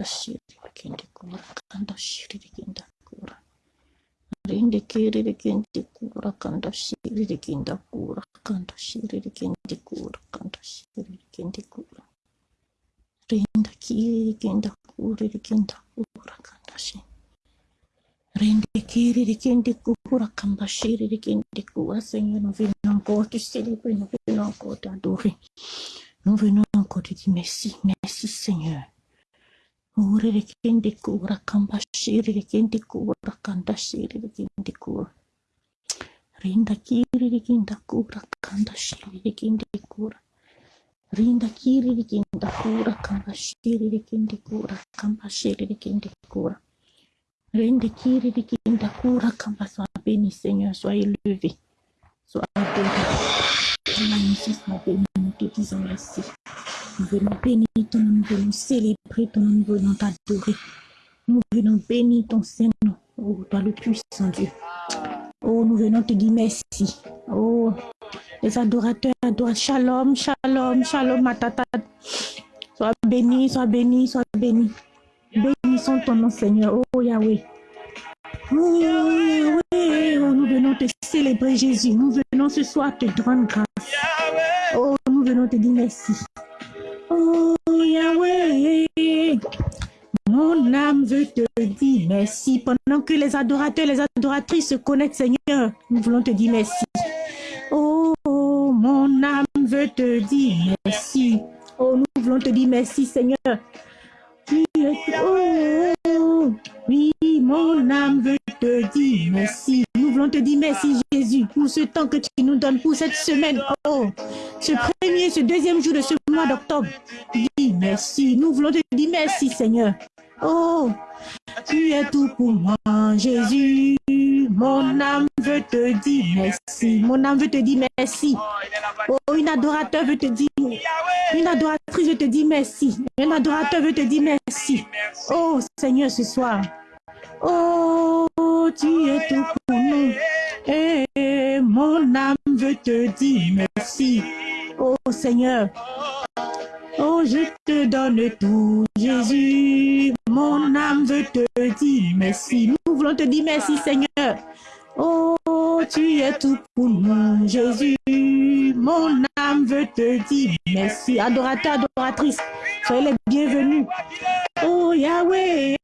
kanda shiri kende kura kanda shiri kenda kura rinde kiri kende kura kanda shiri kenda kura kanda shiri kende kura kanda shiri kende kura rinda kiri kenda kura kenda kura kanda shiri Rende kiri rikende kura kamba shiri rikende kura Seigneur nous venons encore te célébrer nous venons encore t'adorer nous venons encore te dire merci merci Seigneur Ure rikende kura kamba shiri rikende kura kanda shiri rikende kura Rinda kiri rikenda kura kanda shiri rikende kura Rinda kiri rikenda kura kamba shiri rikende kura kamba shiri rikende kura Rende kiri rikinda kura kamba sois béni Seigneur, sois élevé, sois adoré. Magnifique, sois béni, nous te disons merci. Nous venons bénir ton nom, nous venons célébrer ton nom, nous venons t'adorer. Nous venons bénir ton Saint-Nom, oh toi le puissant Dieu. Oh, nous venons te dire merci. Oh, les adorateurs adorent. Shalom, shalom, shalom, matata. Sois béni, sois béni, sois béni. Bénissons ton nom, Seigneur. Oh Yahweh. Oh Yahweh. Oh, nous venons te célébrer, Jésus. Nous venons ce soir te rendre grâce. Oh, nous venons te dire merci. Oh Yahweh. Mon âme veut te dire merci. Pendant que les adorateurs, les adoratrices se connectent, Seigneur, nous voulons te dire merci. Oh, mon âme veut te dire merci. Oh, nous voulons te dire merci, Seigneur. Tu es- Oh, oui, mon âme veut te dire merci. Nous voulons te dire merci, Jésus, pour ce temps que tu nous donnes, pour cette semaine. Oh, ce premier, ce deuxième jour de ce mois d'octobre. Dis merci. Nous voulons te dire merci, Seigneur. Oh, tu es tout pour moi, Jésus. Mon âme veut te dire merci. Mon âme veut te dire merci. Oh, une adorateur veut te dire, une adoratrice veut te dire merci. Un adorateur veut te dire merci. Oh, Seigneur, ce soir. Oh, tu es tout pour nous. Et mon âme veut te dire merci. Oh, Seigneur. Oh, je te donne tout, Jésus. Mon âme veut te dire merci. Nous voulons te dire merci, Seigneur. Oh, tu es tout pour nous, Jésus. Mon âme veut te dire merci. Adorateur, adoratrice, soyez les bienvenus. Oh, Yahweh.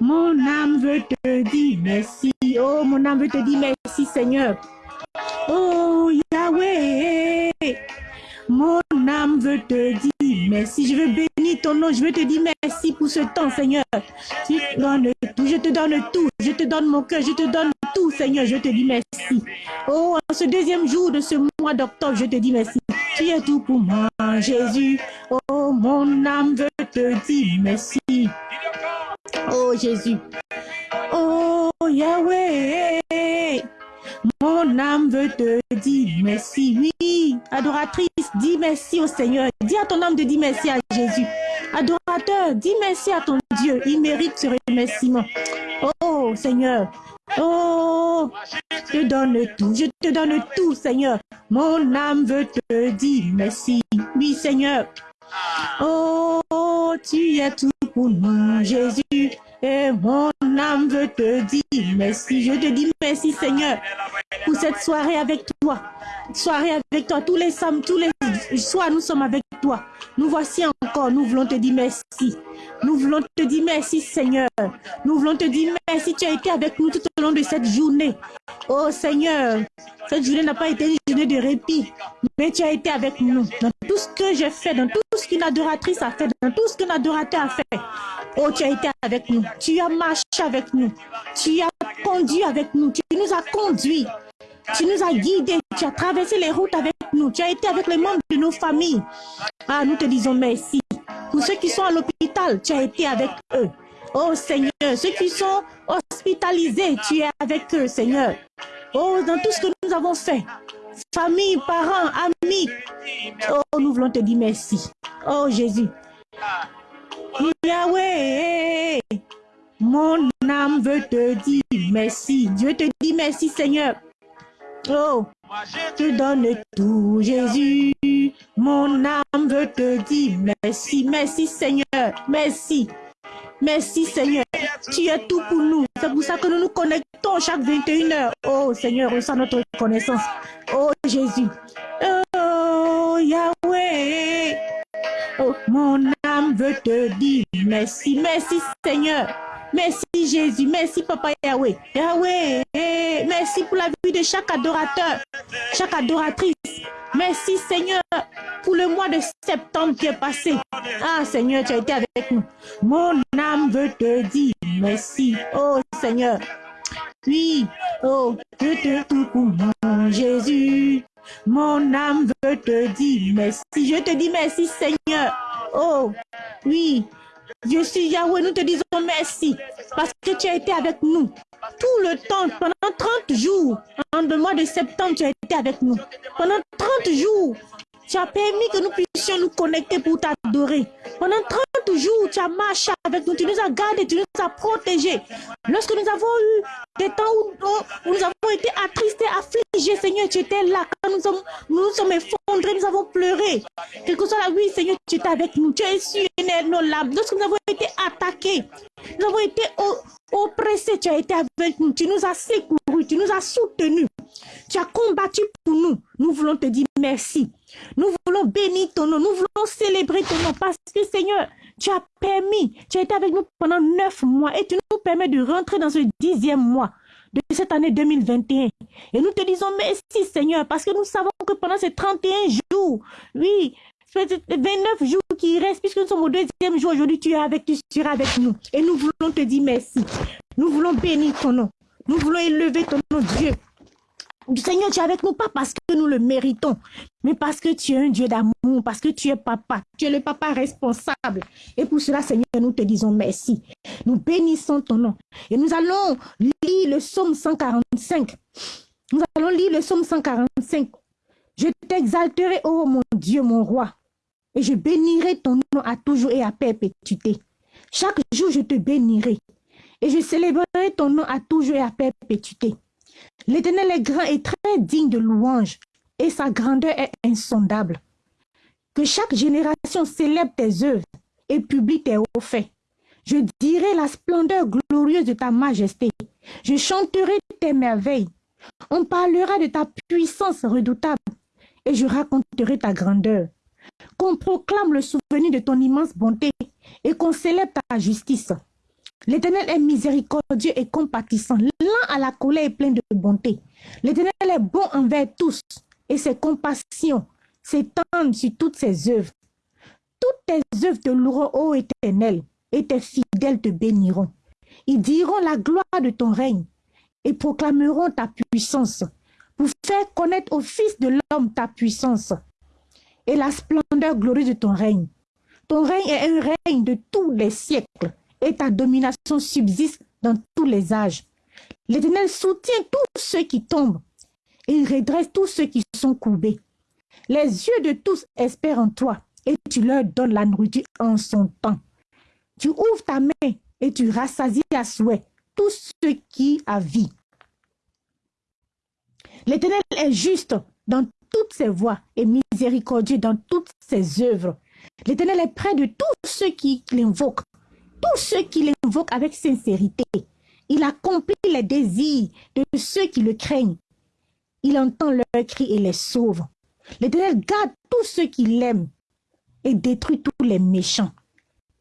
Mon âme veut te dire merci. Oh, mon âme veut te dire merci, Seigneur. Oh, Yahweh. Mon âme veut te dire merci. Je veux bénir ton nom. Je veux te dire merci pour ce temps, Seigneur. Tu donnes tout. Je te donne tout. Je te donne mon cœur. Je te donne tout, Seigneur. Je te dis merci. Oh, en ce deuxième jour de ce mois d'octobre, je te dis merci. Tu es tout pour moi, Jésus. Oh, mon âme veut te dire merci. Oh, Jésus. Oh, Yahweh. Mon âme veut te dire merci. Oui, adoratrice, dis merci au Seigneur. Dis à ton âme de dire merci à Jésus. Adorateur, dis merci à ton Dieu. Il mérite ce remerciement. Oh, Seigneur. Oh, je te donne tout. Je te donne tout, Seigneur. Mon âme veut te dire merci. Oui, Seigneur. Oh, tu es tout pour nous, Jésus. Et mon âme veut te dire merci. Je te dis merci, Seigneur, pour cette soirée avec toi. Soirée avec toi. Tous les samedis, tous les soirs, nous sommes avec toi. Nous voici encore. Nous voulons te dire merci. Nous voulons te dire merci, Seigneur. Nous voulons te dire merci. Tu as été avec nous tout au long de cette journée. Oh, Seigneur, cette journée n'a pas été une journée de répit, mais tu as été avec nous dans tout ce que j'ai fait, dans tout ce qu'une adoratrice a fait, dans tout ce qu'un adorateur a fait. Oh, tu as été avec nous. Tu as marché avec nous. Tu as conduit avec nous. Tu nous as conduits. Tu nous as guidés. Tu as traversé les routes avec nous. Tu as été avec les membres de nos familles. Ah, nous te disons merci. Pour ceux qui sont à l'hôpital, tu as été avec eux. Oh Seigneur, ceux qui sont hospitalisés, tu es avec eux, Seigneur. Oh, dans tout ce que nous avons fait, famille, parents, amis, oh, nous voulons te dire merci. Oh Jésus. Yahweh, mon âme veut te dire merci. Dieu te dit merci, Seigneur. Oh, je te donne tout, Jésus. Mon âme veut te dire merci, merci Seigneur, merci. Merci Seigneur, tu es tout pour nous. C'est pour ça que nous nous connectons chaque 21 heures. Oh Seigneur, reçois notre reconnaissance. Oh Jésus. Oh Yahweh. Oh, mon âme veut te dire merci, merci Seigneur. Merci Jésus, merci Papa Yahweh. Yahweh, merci pour la vie de chaque adorateur, chaque adoratrice. Merci Seigneur pour le mois de septembre qui est passé. Ah Seigneur, tu as été avec nous. Mon âme veut te dire merci. Oh Seigneur. Oui, oh, je te tout pour mon Jésus. Mon âme veut te dire merci. Je te dis merci Seigneur. Oh, oui, je suis Yahweh, nous te disons merci parce que tu as été avec nous tout le temps, pendant 30 jours, en le mois de septembre, tu as été avec nous. Pendant 30 jours, tu as permis que nous puissions nous connecter pour t'adorer. Pendant 30 jours, tu as marché avec nous, tu nous as gardés, tu nous as protégés. Lorsque nous avons eu des temps où, nous avons été attristés, affligés, Seigneur, tu étais là. Nous nous sommes effondrés, nous avons pleuré. Quel que soit la oui, Seigneur, tu étais avec nous. Tu as essuyé nos larmes. Lorsque nous avons été attaqués, nous avons été oppressés, tu as été avec nous. Tu nous as secourus, tu nous as soutenus. Tu as combattu pour nous. Nous voulons te dire merci. Nous voulons bénir ton nom. Nous voulons célébrer ton nom parce que Seigneur, tu as permis, tu as été avec nous pendant neuf mois et tu nous permets de rentrer dans ce dixième mois de cette année 2021. Et nous te disons merci Seigneur parce que nous savons que pendant ces 31 jours, oui, 29 jours qui restent, puisque nous sommes au deuxième jour aujourd'hui, tu es avec, tu seras avec nous. Et nous voulons te dire merci. Nous voulons bénir ton nom. Nous voulons élever ton nom, Dieu. Seigneur, tu es avec nous, pas parce que nous le méritons, mais parce que tu es un Dieu d'amour, parce que tu es papa, tu es le papa responsable. Et pour cela, Seigneur, nous te disons merci. Nous bénissons ton nom. Et nous allons lire le psaume 145. Nous allons lire le psaume 145. Je t'exalterai, ô mon Dieu, mon roi, et je bénirai ton nom à toujours et à perpétuité. Chaque jour, je te bénirai, et je célébrerai ton nom à toujours et à perpétuité. L'Éternel est grand et très digne de louange, et sa grandeur est insondable. Que chaque génération célèbre tes œuvres et publie tes hauts faits. Je dirai la splendeur glorieuse de ta majesté. Je chanterai tes merveilles. On parlera de ta puissance redoutable et je raconterai ta grandeur. Qu'on proclame le souvenir de ton immense bonté et qu'on célèbre ta justice. L'Éternel est miséricordieux et compatissant, lent à la colère et plein de bonté. L'Éternel est bon envers tous et ses compassions s'étendent sur toutes ses œuvres. Toutes tes œuvres te loueront, ô Éternel, et tes fidèles te béniront. Ils diront la gloire de ton règne et proclameront ta puissance pour faire connaître au Fils de l'homme ta puissance et la splendeur glorieuse de ton règne. Ton règne est un règne de tous les siècles et ta domination subsiste dans tous les âges. L'Éternel soutient tous ceux qui tombent et redresse tous ceux qui sont courbés. Les yeux de tous espèrent en toi et tu leur donnes la nourriture en son temps. Tu ouvres ta main et tu rassasies à souhait tous ceux qui a vie. L'Éternel est juste dans toutes ses voies et miséricordieux dans toutes ses œuvres. L'Éternel est près de tous ceux qui l'invoquent, tous ceux qui l'invoquent avec sincérité. Il accomplit les désirs de ceux qui le craignent. Il entend leurs cris et les sauve. L'Éternel garde tous ceux qui l'aiment et détruit tous les méchants.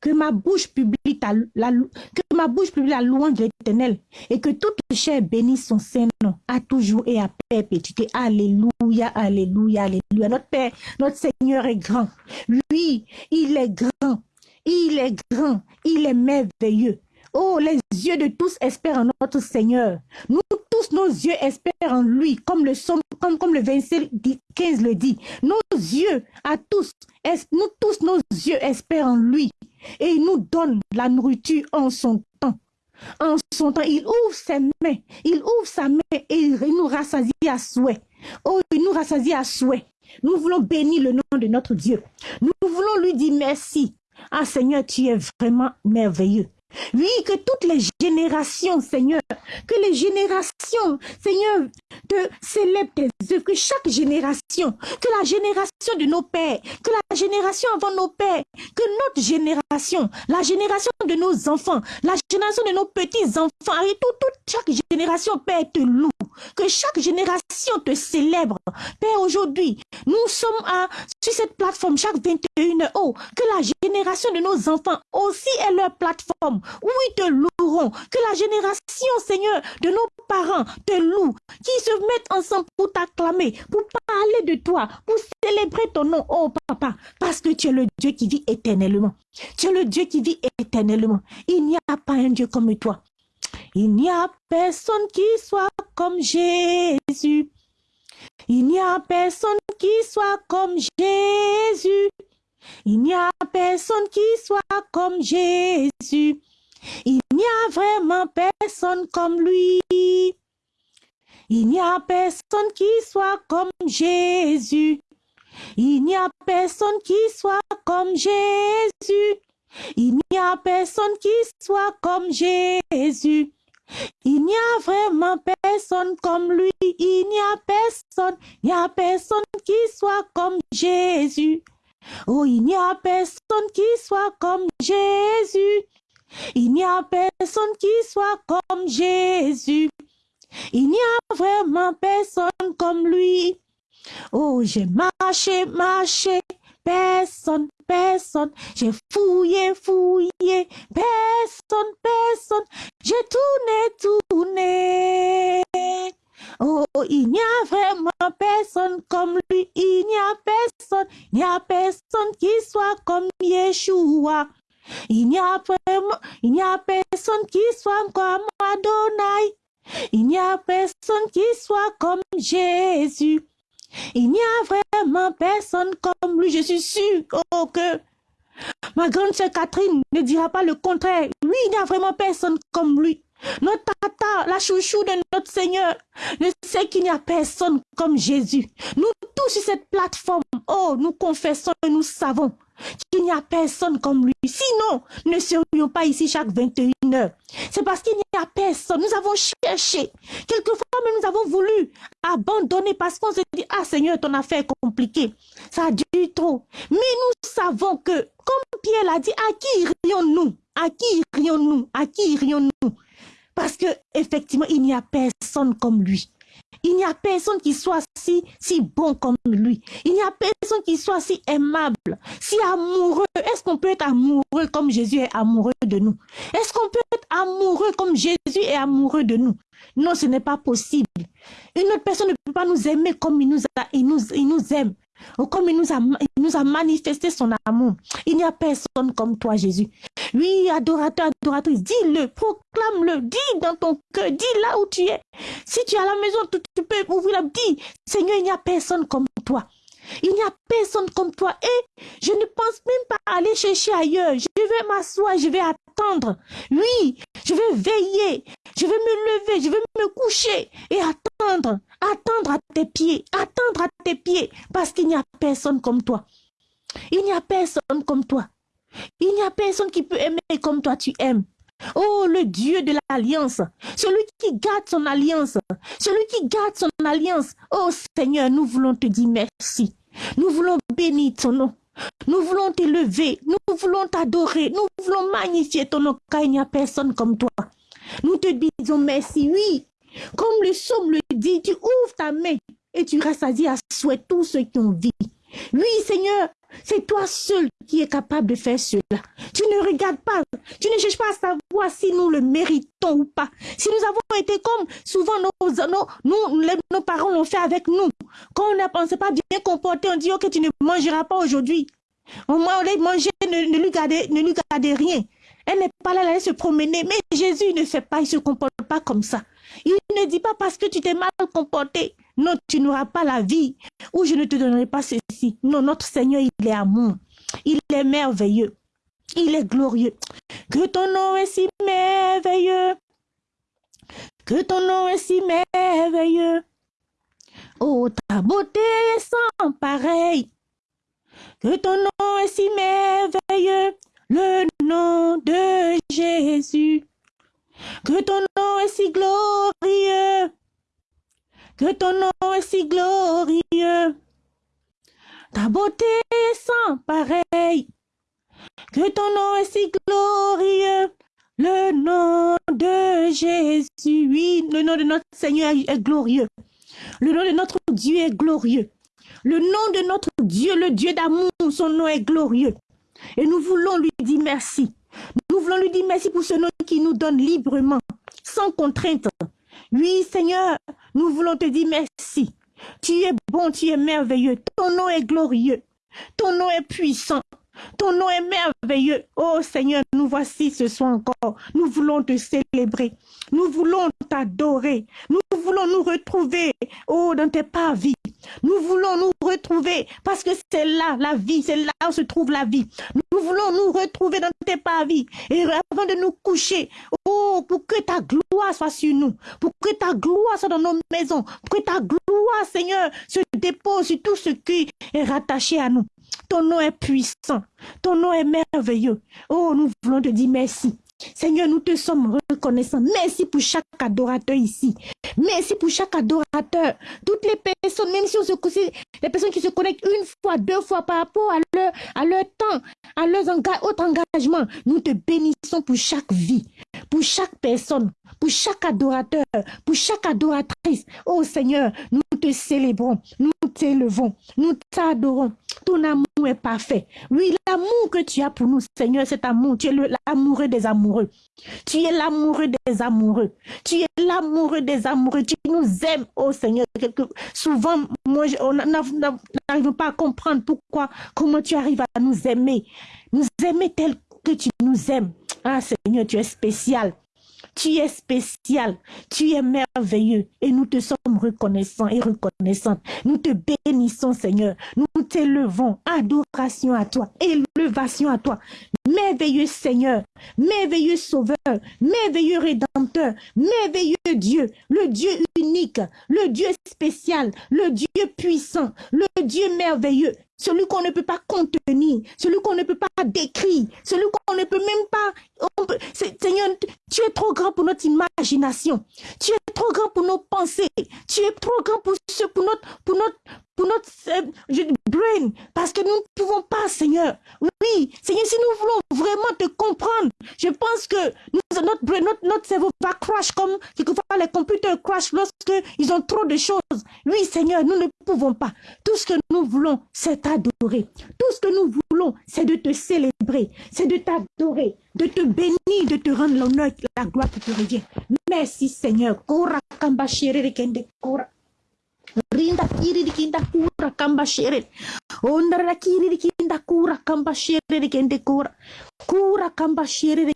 Que ma bouche publie la, que ma bouche publie la louange de l'Éternel et que toute chair bénisse son Saint-Nom à toujours et à perpétuité. Alléluia, alléluia, alléluia. Notre Père, notre Seigneur est grand. Lui, il est grand. Il est grand. Il est merveilleux. Oh, les yeux de tous espèrent en notre Seigneur. Nous tous, nos yeux espèrent en lui, comme le, comme, comme le verset 15 le dit. Nos yeux, à tous, nous tous, nos yeux espèrent en lui. Et il nous donne la nourriture en son temps. En son temps, il ouvre ses mains, il ouvre sa main et il nous rassasie à souhait. Oh, il nous rassasie à souhait. Nous voulons bénir le nom de notre Dieu. Nous voulons lui dire merci. Ah Seigneur, tu es vraiment merveilleux. Oui, que toutes les générations, Seigneur, que les générations, Seigneur, te célèbrent tes œuvres, que chaque génération, que la génération de nos pères, que la génération avant nos pères, que notre génération, la génération de nos enfants, la génération de nos petits-enfants, et tout, toute chaque génération, Père, te loue, que chaque génération te célèbre. Père, aujourd'hui, nous sommes à, sur cette plateforme chaque 21 heures, que la génération de nos enfants aussi ait leur plateforme, ils te loueront, que la génération, Seigneur, de nos parents te loue, qui se mettent ensemble pour t'acclamer, pour parler de toi, pour célébrer ton nom, oh papa, parce que tu es le Dieu qui vit éternellement. Tu es le Dieu qui vit éternellement. Il n'y a pas un Dieu comme toi. Il n'y a personne qui soit comme Jésus. Il n'y a personne qui soit comme Jésus. Il n'y a personne qui soit comme Jésus. Il n'y a vraiment personne comme lui. Il n'y a personne qui soit comme Jésus. Il n'y a personne qui soit comme Jésus. Il n'y a personne qui soit comme Jésus. Il n'y a vraiment personne comme lui. Il n'y a personne, il n'y a personne qui soit comme Jésus. Oh, il n'y a personne qui soit comme Jésus. Il n'y a personne qui soit comme Jésus. Il n'y a vraiment personne comme lui. Oh, j'ai marché, marché, personne, personne. J'ai fouillé, fouillé, personne, personne. J'ai tourné, tourné. Oh, il n'y a vraiment personne comme lui. Il n'y a personne, il n'y a personne qui soit comme Yeshua. Il n'y a a personne qui soit comme Adonai. Il n'y a personne qui soit comme Jésus. Il n'y a vraiment personne comme lui. Je suis sûre oh, que ma grande sœur Catherine ne dira pas le contraire. Oui, il n'y a vraiment personne comme lui. Notre tata, la chouchou de notre Seigneur, ne sait qu'il n'y a personne comme Jésus. Nous tous sur cette plateforme, oh, nous confessons et nous savons qu'il n'y a personne comme lui. Sinon, ne serions pas ici chaque 21 heures. C'est parce qu'il n'y a personne. Nous avons cherché. Quelquefois, nous avons voulu abandonner parce qu'on se dit, ah Seigneur, ton affaire est compliquée. Ça a dû trop. Mais nous savons que, comme Pierre l'a dit, à qui irions-nous? À qui irions-nous? À qui irions-nous? Parce que effectivement, il n'y a personne comme lui. Il n'y a personne qui soit si, bon comme lui. Il n'y a personne qui soit si aimable, si amoureux. Est-ce qu'on peut être amoureux comme Jésus est amoureux de nous? Est-ce qu'on peut être amoureux comme Jésus est amoureux de nous? Non, ce n'est pas possible. Une autre personne ne peut pas nous aimer comme il nous, il nous, aime. Oh, comme il nous a manifesté son amour. Il n'y a personne comme toi, Jésus. Oui, adorateur, adoratrice, dis-le, proclame-le, dis dans ton cœur, dis là où tu es. Si tu es à la maison, tu, tu peux ouvrir la dis, Seigneur, il n'y a personne comme toi. Il n'y a personne comme toi. Et je ne pense même pas aller chercher ailleurs. Je vais m'asseoir, je vais attendre. Oui, je vais veiller. Je vais me lever, je vais me coucher et attendre. Attendre à tes pieds. Attendre à tes pieds. Parce qu'il n'y a personne comme toi. Il n'y a personne comme toi. Il n'y a personne qui peut aimer comme toi tu aimes. Oh, le Dieu de l'alliance, celui qui garde son alliance, celui qui garde son alliance. Oh Seigneur, nous voulons te dire merci. Nous voulons bénir ton nom. Nous voulons t'élever, nous voulons t'adorer, nous voulons magnifier ton nom, car il n'y a personne comme toi. Nous te disons merci, oui. Comme le psaume le dit, tu ouvres ta main et tu rassasies à souhait tous ceux qui ont vie. Oui, Seigneur, c'est toi seul qui es capable de faire cela. Tu ne regardes pas, tu ne cherches pas à savoir si nous le méritons ou pas. Si nous avons été comme souvent nos, nos, nous, nos parents l'ont fait avec nous. Quand on ne s'est pas bien comporté, on dit, ok, tu ne mangeras pas aujourd'hui. Au moins, on l'a mangé, ne, ne, lui gardez, ne lui rien. Elle n'est pas là, elle allait se promener. Mais Jésus ne fait pas, il ne se comporte pas comme ça. Il ne dit pas parce que tu t'es mal comporté. Non, tu n'auras pas la vie ou je ne te donnerai pas ceci. Non, notre Seigneur, il est amour. Il est merveilleux. Il est glorieux. Que ton nom est si merveilleux. Que ton nom est si merveilleux. Oh, ta beauté est sans pareil. Que ton nom est si merveilleux. Le nom de Jésus. Jésus. Que ton nom est si glorieux. Que ton nom est si glorieux. Ta beauté est sans pareil. Que ton nom est si glorieux. Le nom de Jésus, oui, le nom de notre Seigneur est glorieux. Le nom de notre Dieu est glorieux. Le nom de notre Dieu, le Dieu d'amour, son nom est glorieux. Et nous voulons lui dire merci. Nous voulons lui dire merci pour ce nom qui nous donne librement, sans contrainte. Oui, Seigneur, nous voulons te dire merci. Tu es bon, tu es merveilleux. Ton nom est glorieux. Ton nom est puissant. Ton nom est merveilleux. Oh Seigneur, nous voici ce soir encore. Nous voulons te célébrer. Nous voulons t'adorer. Nous voulons nous retrouver, oh, dans tes parvis. Nous voulons nous retrouver parce que c'est là la vie, c'est là où se trouve la vie. Nous voulons nous retrouver dans tes parvis. Et avant de nous coucher, oh, pour que ta gloire soit sur nous, pour que ta gloire soit dans nos maisons, pour que ta gloire, Seigneur, se dépose sur tout ce qui est rattaché à nous. Ton nom est puissant. Ton nom est merveilleux. Oh, nous voulons te dire merci. Seigneur, nous te sommes reconnaissants. Merci pour chaque adorateur ici. Merci pour chaque adorateur. Toutes les personnes, même si on se les personnes qui se connectent une fois, deux fois par rapport à leur, à leur temps, à leurs autres engagements, nous te bénissons pour chaque vie, pour chaque personne, pour chaque adorateur, pour chaque adoratrice. Oh Seigneur, nous te célébrons, nous t'élevons, nous t'adorons. Ton amour est parfait. Oui, l'amour que tu as pour nous, Seigneur, cet amour, tu es l'amoureux des amoureux. Tu es l'amoureux des amoureux. Tu es l'amoureux des amoureux. Tu nous aimes, oh Seigneur. Souvent, moi, on n'arrive pas à comprendre pourquoi, comment tu arrives à nous aimer. Nous aimer tel que tu nous aimes. Ah Seigneur, tu es spécial. Tu es spécial, tu es merveilleux. Et nous te sommes reconnaissants et reconnaissantes. Nous te bénissons Seigneur, nous t'élevons, adoration à toi, élevation à toi. Merveilleux Seigneur, merveilleux Sauveur, merveilleux Rédempteur, merveilleux Dieu, le Dieu unique, le Dieu spécial, le Dieu puissant, le Dieu merveilleux, celui qu'on ne peut pas contenir, celui qu'on ne peut pas décrire, celui qu'on ne peut même pas... Seigneur, tu es trop grand pour notre imagination, tu es trop grand pour nos pensées, tu es trop grand pour, ce, pour notre, pour notre, pour notre euh, brain, parce que nous ne pouvons pas, Seigneur. Oui, Seigneur, si nous voulons vraiment te comprendre, je pense que notre, brain, notre, notre cerveau va crash comme les computers crash lorsqu'ils ont trop de choses. Oui, Seigneur, nous ne pouvons pas. Tout ce que nous voulons, c'est t'adorer. Tout ce que nous voulons, c'est de te célébrer, c'est de t'adorer, de te bénir, de te rendre l'honneur, la gloire qui te revient. Merci, Seigneur. Rinda kiri dikinda kura kamba shere. Kiri dikinda kura kamba shere dikende kura. Kura kamba shere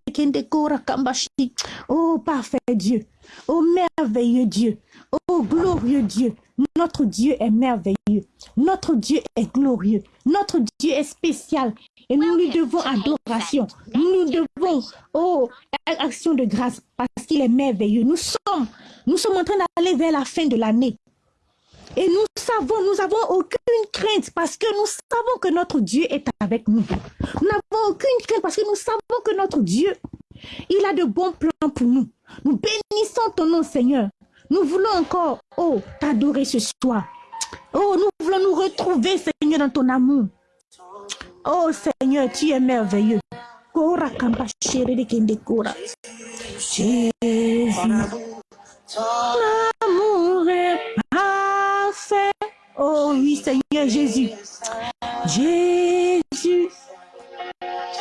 kura kamba shi. Oh parfait Dieu. Oh merveilleux Dieu. Oh glorieux Dieu. Notre Dieu est merveilleux. Notre Dieu est glorieux. Notre Dieu est spécial. Et nous lui devons adoration. Nous devons, oh, action de grâce parce qu'il est merveilleux. Nous sommes, nous sommes en train d'aller vers la fin de l'année. Et nous savons, nous n'avons aucune crainte parce que nous savons que notre Dieu est avec nous. Nous n'avons aucune crainte parce que nous savons que notre Dieu, il a de bons plans pour nous. Nous bénissons ton nom, Seigneur. Nous voulons encore, oh, t'adorer ce soir. Oh, nous voulons nous retrouver, Seigneur, dans ton amour. Oh, Seigneur, tu es merveilleux. Jésus, ton amour est parfait. Oh oui, Seigneur Jésus. Jésus,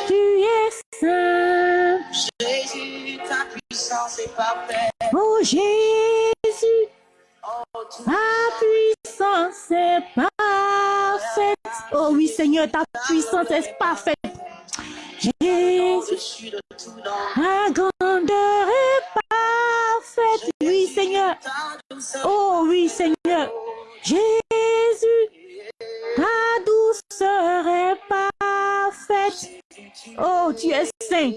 tu es saint. Jésus, ta puissance est parfaite. Oh Jésus, ta puissance est parfaite. Oh oui, Seigneur, ta puissance est parfaite. Jésus, ta grandeur est parfaite. Oui, Seigneur. Oh oui, Seigneur. Jésus, ta douceur est parfaite. Oh, tu es saint.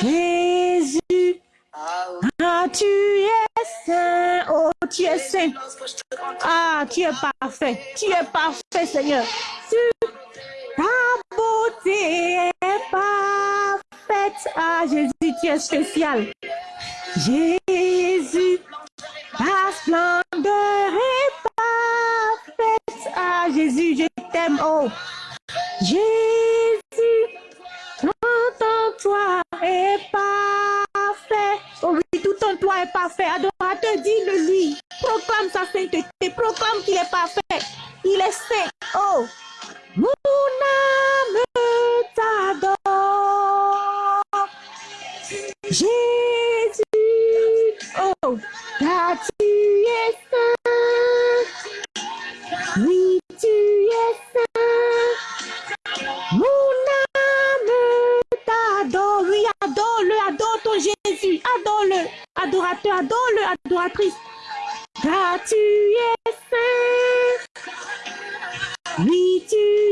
Jésus, ah, tu tu es saint? Ah, tu es parfait? Tu es parfait, Seigneur? Ta beauté est parfaite. Ah, Jésus, tu es spécial. Jésus, ta splendeur est parfaite. Ah, Jésus, je t'aime. Oh, Jésus, tout en toi est parfait. Oh oui, tout en toi est parfait. Adorateur, dis-le lui. Proclame sa sainteté. Proclame qu'il est parfait. Il est saint. Oh, mon âme t'adore. Jésus, oh, car tu es saint. Oui, tu es saint. Mon âme t'adore. Oui, adore-le, adore ton Jésus. Adore-le. Adorateur, adore-le, adoratrice. Car tu es saint. Oui, tu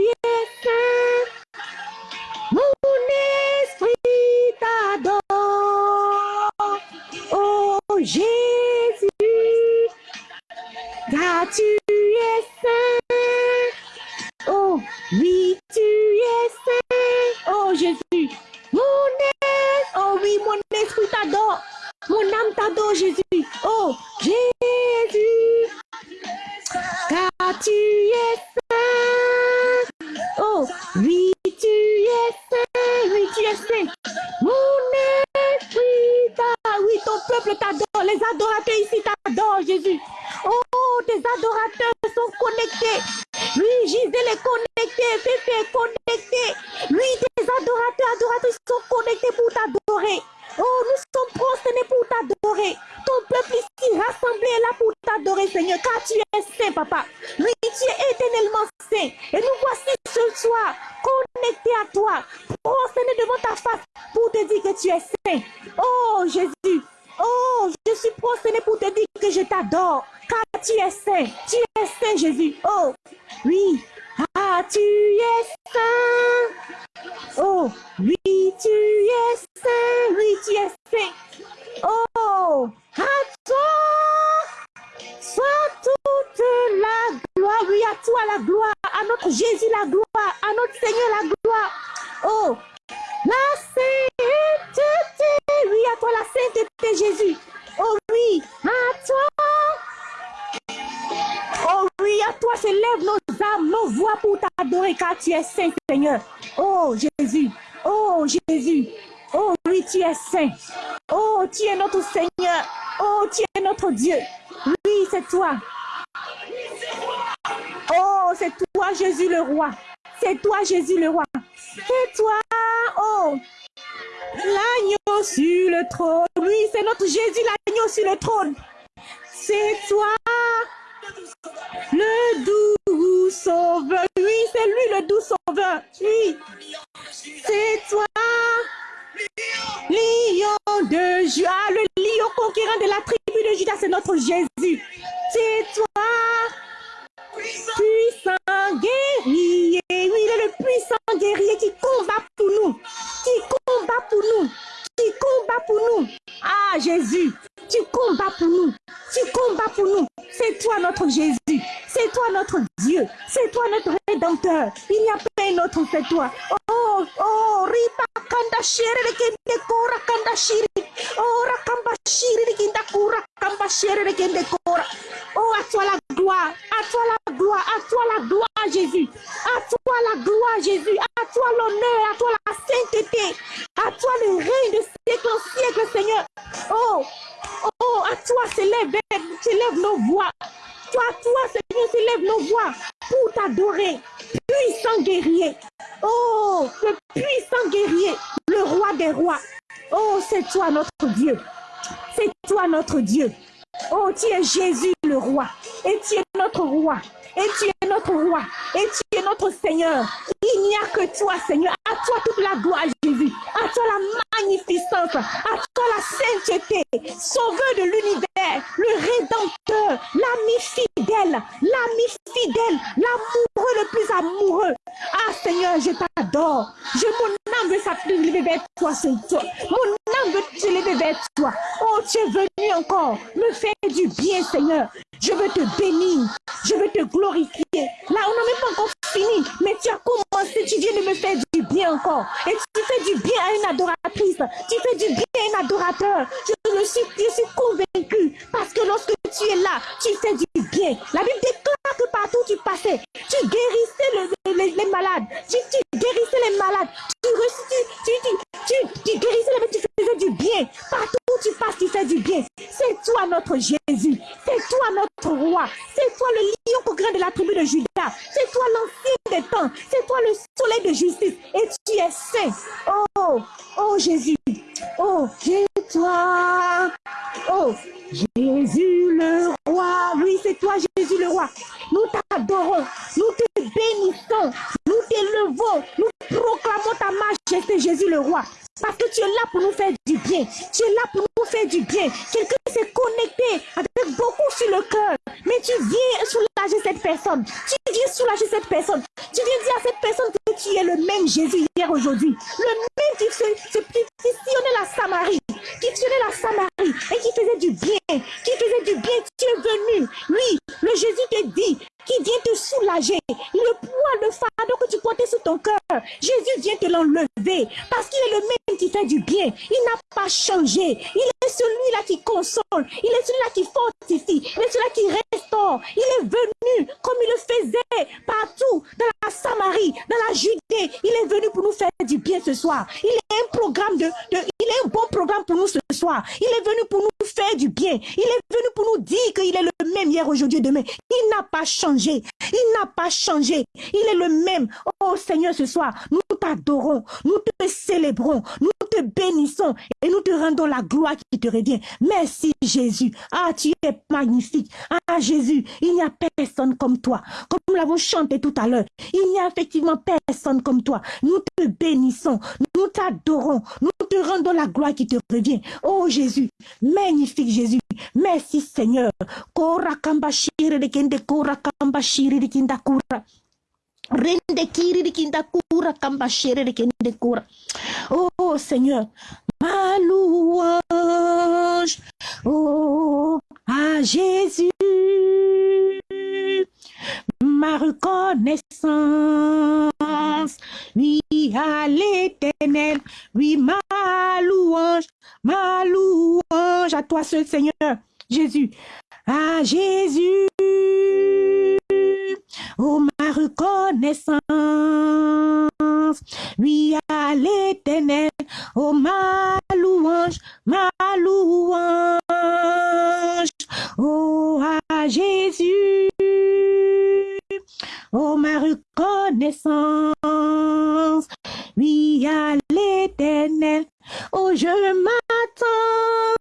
api sou konekte pou ta do. Toi. Oh, oh, Ripa Kanda Shiri Kende Kora Kanda Shiri. Oh, Rakamba Shiri Kinda Kura Kamba Shiri Kende Kora. Oh, à toi la gloire. À toi la gloire. À toi la gloire, Jésus. À toi la gloire, Jésus. À toi l'honneur. À toi la sainteté. À toi le règne de siècle en siècle, Seigneur. Oh, oh, à toi s'élève, s'élève nos voix. Toi, toi, Seigneur, s'élève nos voix pour t'adorer. Puissant guerrier. Oh, le puissant guerrier, le roi des rois. Oh, c'est toi notre Dieu. C'est toi notre Dieu. Oh, tu es Jésus le roi. Et tu es notre roi. Et tu es notre roi. Et tu es notre Seigneur. Il n'y a que toi, Seigneur. À toi toute la gloire, Jésus. À toi la magnificence. À toi la sainteté. Sauveur de l'univers. Le rédempteur. L'ami fidèle. L'ami fidèle. L'amoureux le plus amoureux. Ah, Seigneur, je t'adore. Je, mon âme veut s'élever vers toi, Seigneur. Mon âme veut s'élever vers toi. Oh, tu es venu encore me faire du bien, Seigneur. Je veux te bénir. Je veux te glorifier. Là, on n'a même pas encore fini. Mais tu as commencé. Tu viens de me faire du bien encore. Et tu fais du bien à une adoratrice. Tu fais du bien un adorateur. Je, le suis, je suis convaincu. Parce que lorsque tu es là, tu fais du bien. La Bible déclare que partout tu passais, tu guérissais les, malades. Tu, guérissais les malades. Tu, tu, tu, tu, guérissais les. Tu faisais du bien. Partout où tu passes, tu fais du bien. C'est toi notre Jésus. C'est toi notre roi. C'est toi le lion au grain de la tribu de Judas. C'est toi l'ancien des temps. C'est toi le soleil de justice. Et tu es saint. Oh, oh Jésus. Oh, Jésus, toi. Oh, Jésus le roi. Oui, c'est toi, Jésus le roi. Nous t'adorons. Nous te bénissons. Nous t'élevons. Nous proclamons ta majesté, Jésus le roi. Parce que tu es là pour nous faire du bien. Tu es là pour nous faire du bien. Quelqu'un s'est connecté avec beaucoup sur le cœur. Mais tu viens soulager cette personne. Tu viens soulager cette personne. Tu viens dire à cette personne que tu es le même Jésus hier, aujourd'hui. Le même qui, se, la Samarie. Qui sillonnait la Samarie. Et qui faisait du bien. Qui faisait du bien. Tu es venu. Oui, le Jésus te dit qui vient te soulager. Le poids, le fardeau que tu portais sur ton cœur, Jésus vient te l'enlever parce qu'il est le même qui fait du bien. Il n'a pas changé. Il est celui-là qui console. Il est celui-là qui fortifie. Il est celui-là qui restaure. Il est venu comme il le faisait partout dans la Samarie, dans la Judée. Il est venu pour nous faire du bien ce soir. Il est un programme de, de il est un bon programme pour nous ce soir. Il est venu pour nous faire du bien. Il est venu pour nous dire qu'il est le même hier, aujourd'hui, demain. Il n'a pas changé. Il n'a pas changé. Il est le même. Oh Seigneur, ce soir, nous t'adorons, nous te célébrons, nous te bénissons et nous te rendons la gloire qui te revient. Merci Jésus. Ah, tu es magnifique. Ah Jésus, il n'y a personne comme toi. Comme nous l'avons chanté tout à l'heure, il n'y a effectivement personne comme toi. Nous te bénissons, nous t'adorons, nous te rendons la gloire qui te revient. Oh Jésus, magnifique Jésus. Merci Seigneur. Kamba shiri rikinda kura. Rende kiri rikinda kura kamba shiri rikinde kura. Oh Seigneur ma louange oh à Jésus ma reconnaissance. Oui à l'éternel. Oui ma louange ma louange à toi seul Seigneur Jésus. À Jésus Oh, ma reconnaissance, oui, à l'éternel, oh, ma louange, ma louange, oh, à Jésus, oh, ma reconnaissance, oui, à l'éternel, oh, je m'attends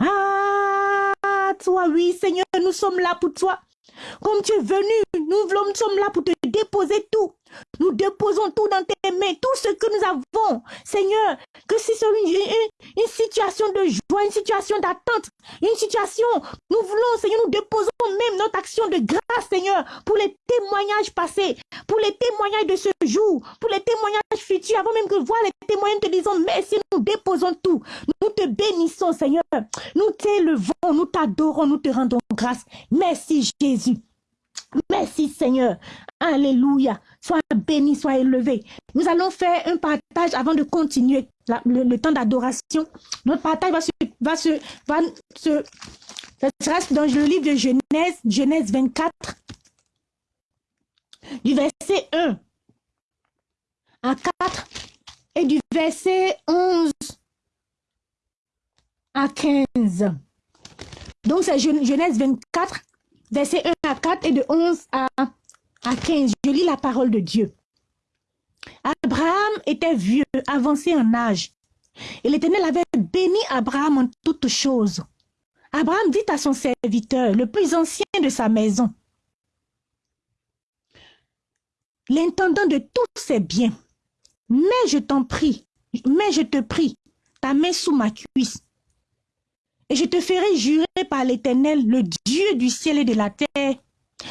à toi, oui, Seigneur, nous sommes là pour toi. Comme tu es venu, nous, nous sommes là pour te déposer tout. Nous déposons tout dans tes mains, tout ce que nous avons. Seigneur, que si c'est une, une, situation de joie, une situation d'attente, une situation, nous voulons, Seigneur, nous déposons même notre action de grâce, Seigneur, pour les témoignages passés, pour les témoignages de ce jour, pour les témoignages futurs, avant même que voir les témoignages, te disons merci, nous déposons tout. Nous te bénissons, Seigneur. Nous t'élevons, nous t'adorons, nous te rendons grâce. Merci, Jésus. Merci Seigneur. Alléluia. Sois Nous allons faire un partage avant de continuer le, temps d'adoration. Notre partage va se, va ça sera dans le livre de Genèse, Genèse 24, du verset 1 à 4 et du verset 11 à 15. Donc c'est Genèse 24, verset 1 à 4 et de 11 à, à 15. Je lis la parole de Dieu. Abraham était vieux, avancé en âge. Et l'Éternel avait béni Abraham en toutes choses. Abraham dit à son serviteur, le plus ancien de sa maison, l'intendant de tous ses biens, mais je t'en prie, mais je te prie, ta main sous ma cuisse, et je te ferai jurer par l'Éternel, le Dieu du ciel et de la terre,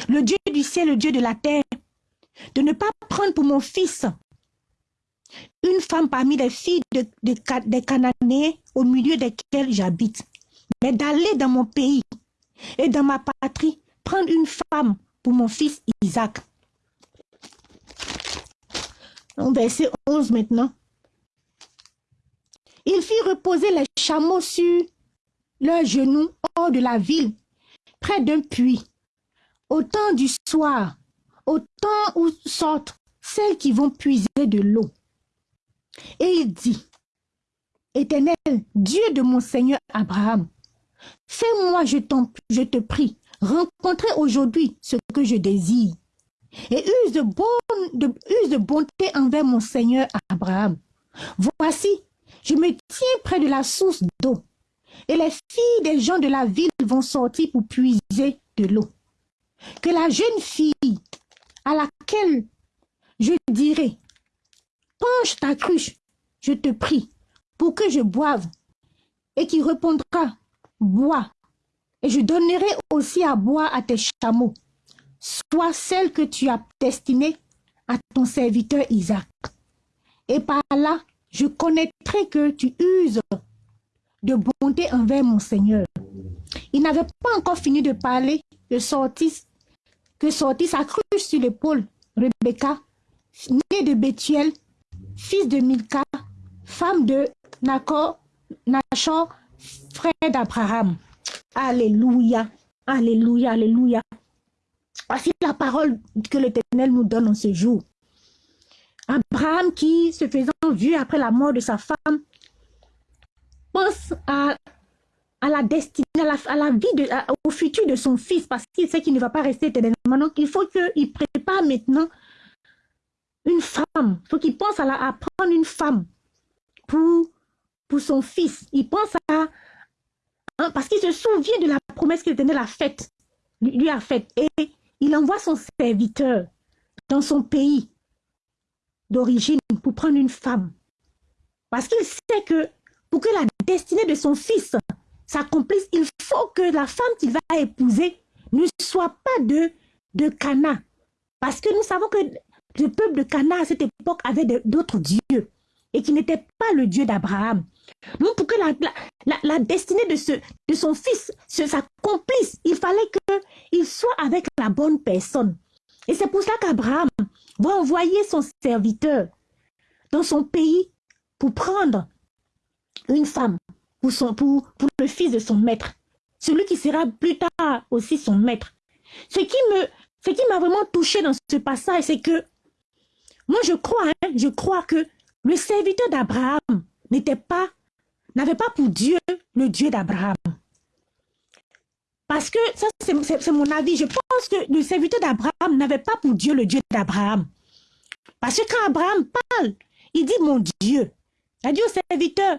le Dieu du ciel, le Dieu de la terre, de ne pas prendre pour mon fils une femme parmi les filles des Cananéens au milieu desquels j'habite, mais d'aller dans mon pays et dans ma patrie prendre une femme pour mon fils Isaac. Verset 11 maintenant. Il fit reposer les chameaux sur leurs genoux hors de la ville, près d'un puits. Au temps du soir, au temps où sortent celles qui vont puiser de l'eau. Et il dit, Éternel, Dieu de mon Seigneur Abraham, fais-moi, je, je te prie, rencontrer aujourd'hui ce que je désire. Et use de, use de bonté envers mon Seigneur Abraham. Voici, je me tiens près de la source d'eau. Et les filles des gens de la ville vont sortir pour puiser de l'eau. Que la jeune fille à laquelle je dirai, penche ta cruche, je te prie, pour que je boive, et qui répondra, bois, et je donnerai aussi à boire à tes chameaux, soit celle que tu as destinée à ton serviteur Isaac. Et par là, je connaîtrai que tu uses de bonté envers mon Seigneur. Il n'avait pas encore fini de parler que sortit, que sortit sa cruche sur l'épaule Rebecca, née de Bethuel, fils de Milka, femme de Nacor, Nachor, frère d'Abraham. Alléluia, Alléluia, Alléluia. Voici la parole que l'Éternel nous donne en ce jour. Abraham qui, se faisant vieux après la mort de sa femme, pense à, la destinée, à la, vie, au futur de son fils, parce qu'il sait qu'il ne va pas rester éternellement. Donc, il faut qu'il prépare maintenant une femme. Il faut qu'il pense à, la, prendre une femme pour, son fils. Il pense à... Hein, parce qu'il se souvient de la promesse que l'Éternel a lui a faite. Et il envoie son serviteur dans son pays d'origine pour prendre une femme. Parce qu'il sait que pour que la destinée de son fils s'accomplisse, il faut que la femme qu'il va épouser ne soit pas de, de Cana. Parce que nous savons que le peuple de Cana à cette époque avait d'autres dieux et qui n'était pas le Dieu d'Abraham. Donc pour que la, destinée de, ce, de son fils s'accomplisse, il fallait qu'il soit avec la bonne personne. Et c'est pour cela qu'Abraham va envoyer son serviteur dans son pays pour prendre une femme pour, son, pour, pour le fils de son maître. Celui qui sera plus tard aussi son maître. Ce qui ce qui m'a vraiment touché dans ce passage, c'est que moi je crois, hein, je crois que le serviteur d'Abraham n'était pas, n'avait pas pour Dieu le Dieu d'Abraham. Parce que, ça c'est mon avis, je pense que le serviteur d'Abraham n'avait pas pour Dieu le Dieu d'Abraham. Parce que quand Abraham parle, il dit mon Dieu. Il a dit au serviteur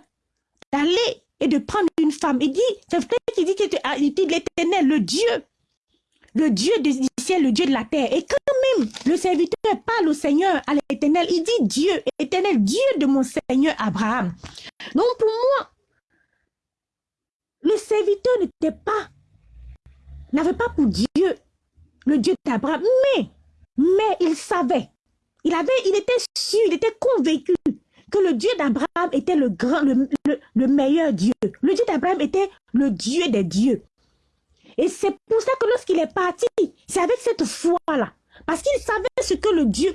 d'aller et de prendre une femme. Il dit, c'est vrai qu'il dit qu'il dit l'éternel, le Dieu, le Dieu ciel, le Dieu de la terre. Et quand même le serviteur parle au Seigneur, à l'éternel, il dit Dieu, éternel, Dieu de mon Seigneur Abraham. Donc pour moi, le serviteur n'était pas n'avait pas pour Dieu le Dieu d'Abraham, mais, mais il savait, il avait, il était sûr, il était convaincu que le Dieu d'Abraham était le grand, le, le, meilleur Dieu. Le Dieu d'Abraham était le Dieu des dieux. Et c'est pour ça que lorsqu'il est parti, c'est avec cette foi-là. Parce qu'il savait ce que le Dieu,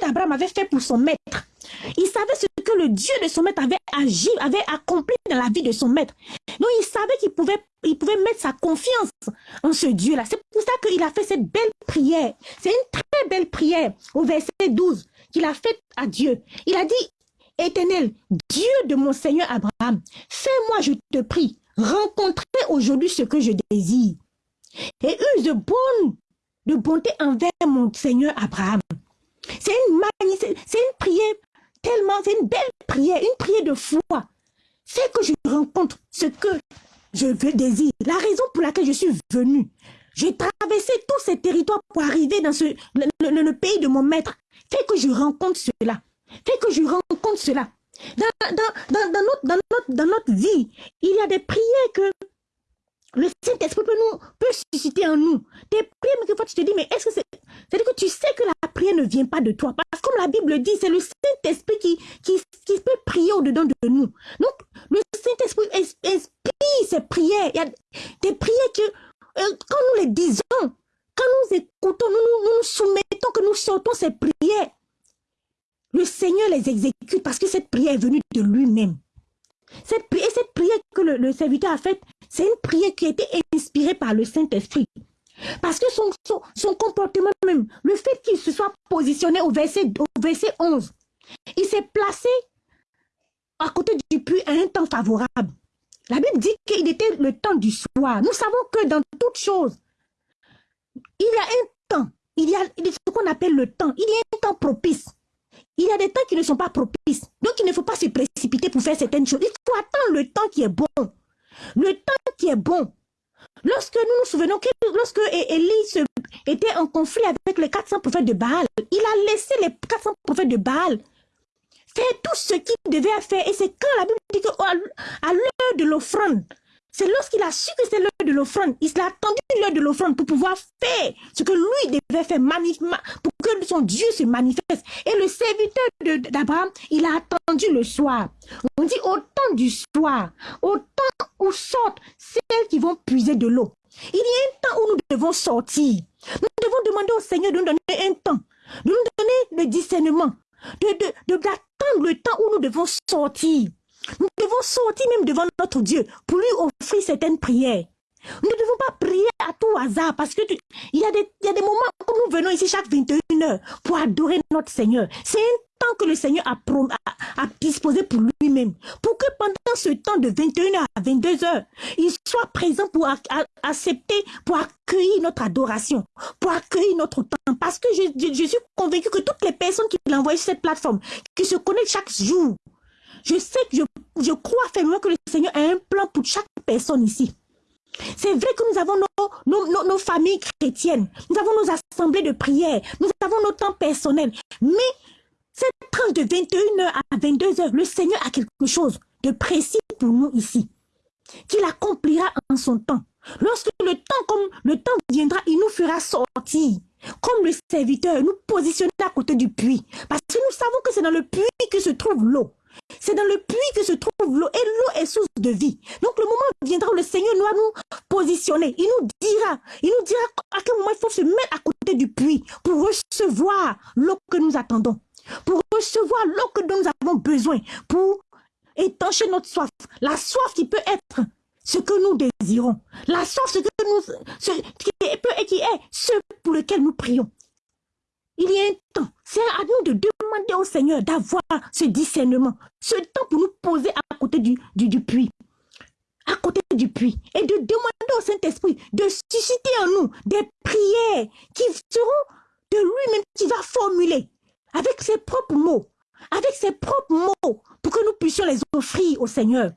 d'Abraham avait fait pour son maître. Il savait ce que le Dieu de son maître avait agi, avait accompli dans la vie de son maître. Donc il savait qu'il pouvait, pouvait mettre sa confiance en ce Dieu-là. C'est pour ça qu'il a fait cette belle prière. C'est une très belle prière au verset 12 qu'il a faite à Dieu. Il a dit, Éternel, Dieu de mon Seigneur Abraham, fais-moi, je te prie, rencontrer aujourd'hui ce que je désire. Et use de bonne, de bonté envers mon Seigneur Abraham. C'est une, c'est une prière tellement, c'est une belle prière, une prière de foi. C'est que je rencontre ce que je veux désire. La raison pour laquelle je suis venu. J'ai traversé tous ces territoires pour arriver dans ce, le, pays de mon maître. Fait que je rencontre cela. Fait que je rencontre cela. Dans, dans, dans, notre, dans, notre, dans notre vie, il y a des prières que le Saint-Esprit peut, nous, peut susciter en nous. Des prières, mais fois tu te dis, mais est-ce que c'est... C'est-à-dire que tu sais que la prière ne vient pas de toi. Parce que comme la Bible dit, c'est le Saint-Esprit qui, qui, qui, peut prier au-dedans de nous. Donc, le Saint-Esprit inspire ces prières. Il y a des prières que, euh, quand nous les disons, quand nous écoutons, nous nous, nous soumettons, que nous sortons ces prières, le Seigneur les exécute parce que cette prière est venue de lui-même. Cette prière, cette prière que le, serviteur a faite, c'est une prière qui a été inspirée par le Saint-Esprit. Parce que son, comportement même, le fait qu'il se soit positionné au verset, au verset 11, il s'est placé à côté du puits à un temps favorable. La Bible dit qu'il était le temps du soir. Nous savons que dans toute chose, il y a un temps, il y a ce qu'on appelle le temps, il y a un temps propice. Il y a des temps qui ne sont pas propices. Donc, il ne faut pas se précipiter pour faire certaines choses. Il faut attendre le temps qui est bon. Le temps qui est bon. Lorsque nous nous souvenons que lorsque Élie était en conflit avec les 400 prophètes de Baal, il a laissé les 400 prophètes de Baal faire tout ce qu'il devait faire. Et c'est quand la Bible dit qu'à l'heure de l'offrande, c'est lorsqu'il a su que c'est l'heure de l'offrande, il a attendu l'heure de l'offrande pour pouvoir faire ce que lui devait faire, pour que son Dieu se manifeste. Et le serviteur d'Abraham, il a attendu le soir. On dit au temps du soir, au temps où sortent celles qui vont puiser de l'eau. Il y a un temps où nous devons sortir. Nous devons demander au Seigneur de nous donner un temps, de nous donner le discernement, d'attendre de, le temps où nous devons sortir. Nous devons sortir même devant notre Dieu pour lui offrir certaines prières. Nous ne devons pas prier à tout hasard parce que il, y a des, moments où nous venons ici chaque 21 heures pour adorer notre Seigneur. C'est un temps que le Seigneur a, a, disposé pour lui-même. Pour que pendant ce temps de 21 heures à 22 heures, il soit présent pour accepter, pour accueillir notre adoration, pour accueillir notre temps. Parce que je, je, je suis convaincu que toutes les personnes qui l'envoient sur cette plateforme, qui se connectent chaque jour, je sais que je, je crois fermement que le Seigneur a un plan pour chaque personne ici. C'est vrai que nous avons nos, nos, nos, familles chrétiennes, nous avons nos assemblées de prière, nous avons nos temps personnels. Mais cette tranche de 21h à 22h, le Seigneur a quelque chose de précis pour nous ici, qu'il accomplira en son temps. Lorsque le temps, comme le temps viendra, il nous fera sortir, comme le serviteur, nous positionner à côté du puits. Parce que nous savons que c'est dans le puits que se trouve l'eau. C'est dans le puits que se trouve l'eau et l'eau est source de vie. Donc le moment viendra où le Seigneur doit nous positionner. Il nous dira, il nous dira à quel moment il faut se mettre à côté du puits pour recevoir l'eau que nous attendons, pour recevoir l'eau que nous avons besoin, pour étancher notre soif. La soif qui peut être ce que nous désirons. La soif, ce qui est ce pour lequel nous prions. Il y a un temps. C'est à nous de demander au Seigneur d'avoir ce discernement, ce temps pour nous poser à côté du, du, puits. À côté du puits. Et de demander au Saint-Esprit de susciter en nous des prières qui seront de lui-même qui va formuler avec ses propres mots, avec ses propres mots, pour que nous puissions les offrir au Seigneur.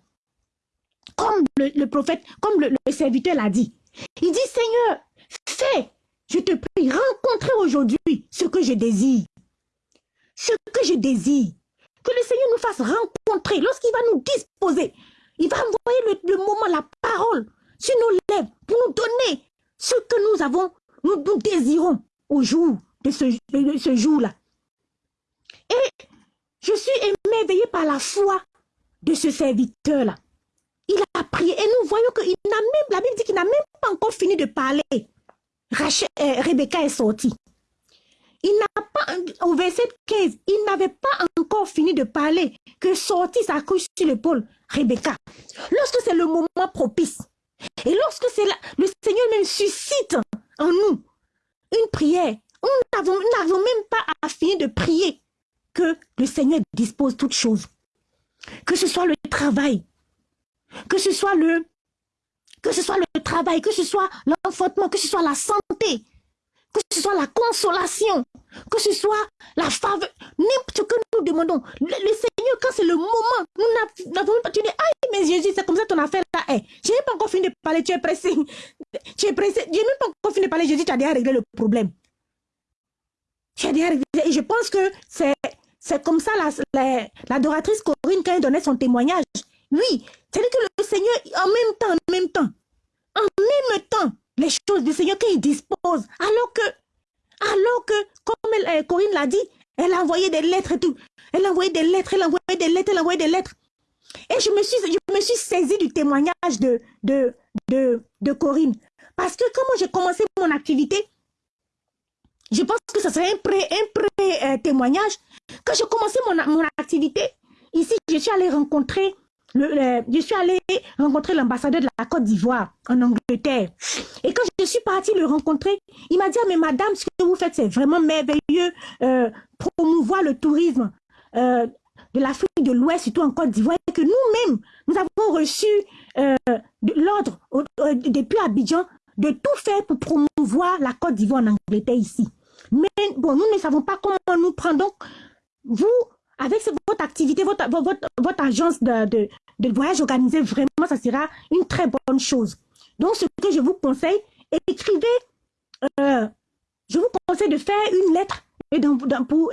Comme le, prophète, comme le, le serviteur l'a dit. Il dit, Seigneur, fais je te prie, rencontrer aujourd'hui ce que je désire. Ce que je désire. Que le Seigneur nous fasse rencontrer. Lorsqu'il va nous disposer, il va envoyer le, moment, la parole sur nos lèvres pour nous donner ce que nous avons, nous, désirons au jour de ce, jour-là. Et je suis émerveillée par la foi de ce serviteur-là. Il a prié et nous voyons qu'il la Bible dit qu'il n'a même pas encore fini de parler. Euh, Rebecca est sortie. Il n'a pas, au verset 15, il n'avait pas encore fini de parler que sortit sa couche sur l'épaule, Rebecca. Lorsque c'est le moment propice, et lorsque c'est le Seigneur même suscite en nous une prière, nous n'avons même pas à finir de prier que le Seigneur dispose toutes choses. Que ce soit le travail, que ce soit le, que ce soit le travail, que ce soit l'enfantement, que ce soit la santé, que ce soit la consolation, que ce soit la faveur, n'importe ce que nous demandons. Le, Seigneur, quand c'est le moment, nous n'avons pas, tu dis, aïe, mais Jésus, c'est comme ça ton affaire là est. Je n'ai pas encore fini de parler, tu es pressé. Tu es pressé. Je n'ai pas encore fini de parler, Jésus, tu as déjà réglé le problème. Tu as déjà réglé. Et je pense que c'est, c'est comme ça l'adoratrice la, Corinne, quand elle donnait son témoignage. Oui, c'est-à-dire que le Seigneur, en même temps, en même temps, en même temps, les choses du Seigneur qu'il dispose, alors que, alors que, comme elle, Corinne l'a dit, elle a envoyé des lettres et tout. Elle a envoyé des lettres, elle a envoyé des lettres, elle a envoyé des lettres. Et je me suis, je me suis saisie du témoignage de, de, de, Corinne. Parce que comment j'ai commencé mon activité, je pense que ce serait un pré-témoignage. Euh, Quand j'ai commencé mon, mon activité, ici, je suis allée rencontrer je suis allée rencontrer l'ambassadeur de la Côte d'Ivoire en Angleterre. Et quand je suis partie le rencontrer, il m'a dit, ah, mais madame, ce que vous faites, c'est vraiment merveilleux. Euh, promouvoir le tourisme euh, de l'Afrique de l'Ouest, surtout en Côte d'Ivoire, et que nous-mêmes, nous avons reçu euh, l'ordre depuis Abidjan de tout faire pour promouvoir la Côte d'Ivoire en Angleterre ici. Mais bon, nous ne savons pas comment nous prendre. Donc, vous, avec votre activité, votre, votre, agence de, de, voyage organisé, vraiment, ça sera une très bonne chose. Donc, ce que je vous conseille, écrivez, euh, je vous conseille de faire une lettre et pour,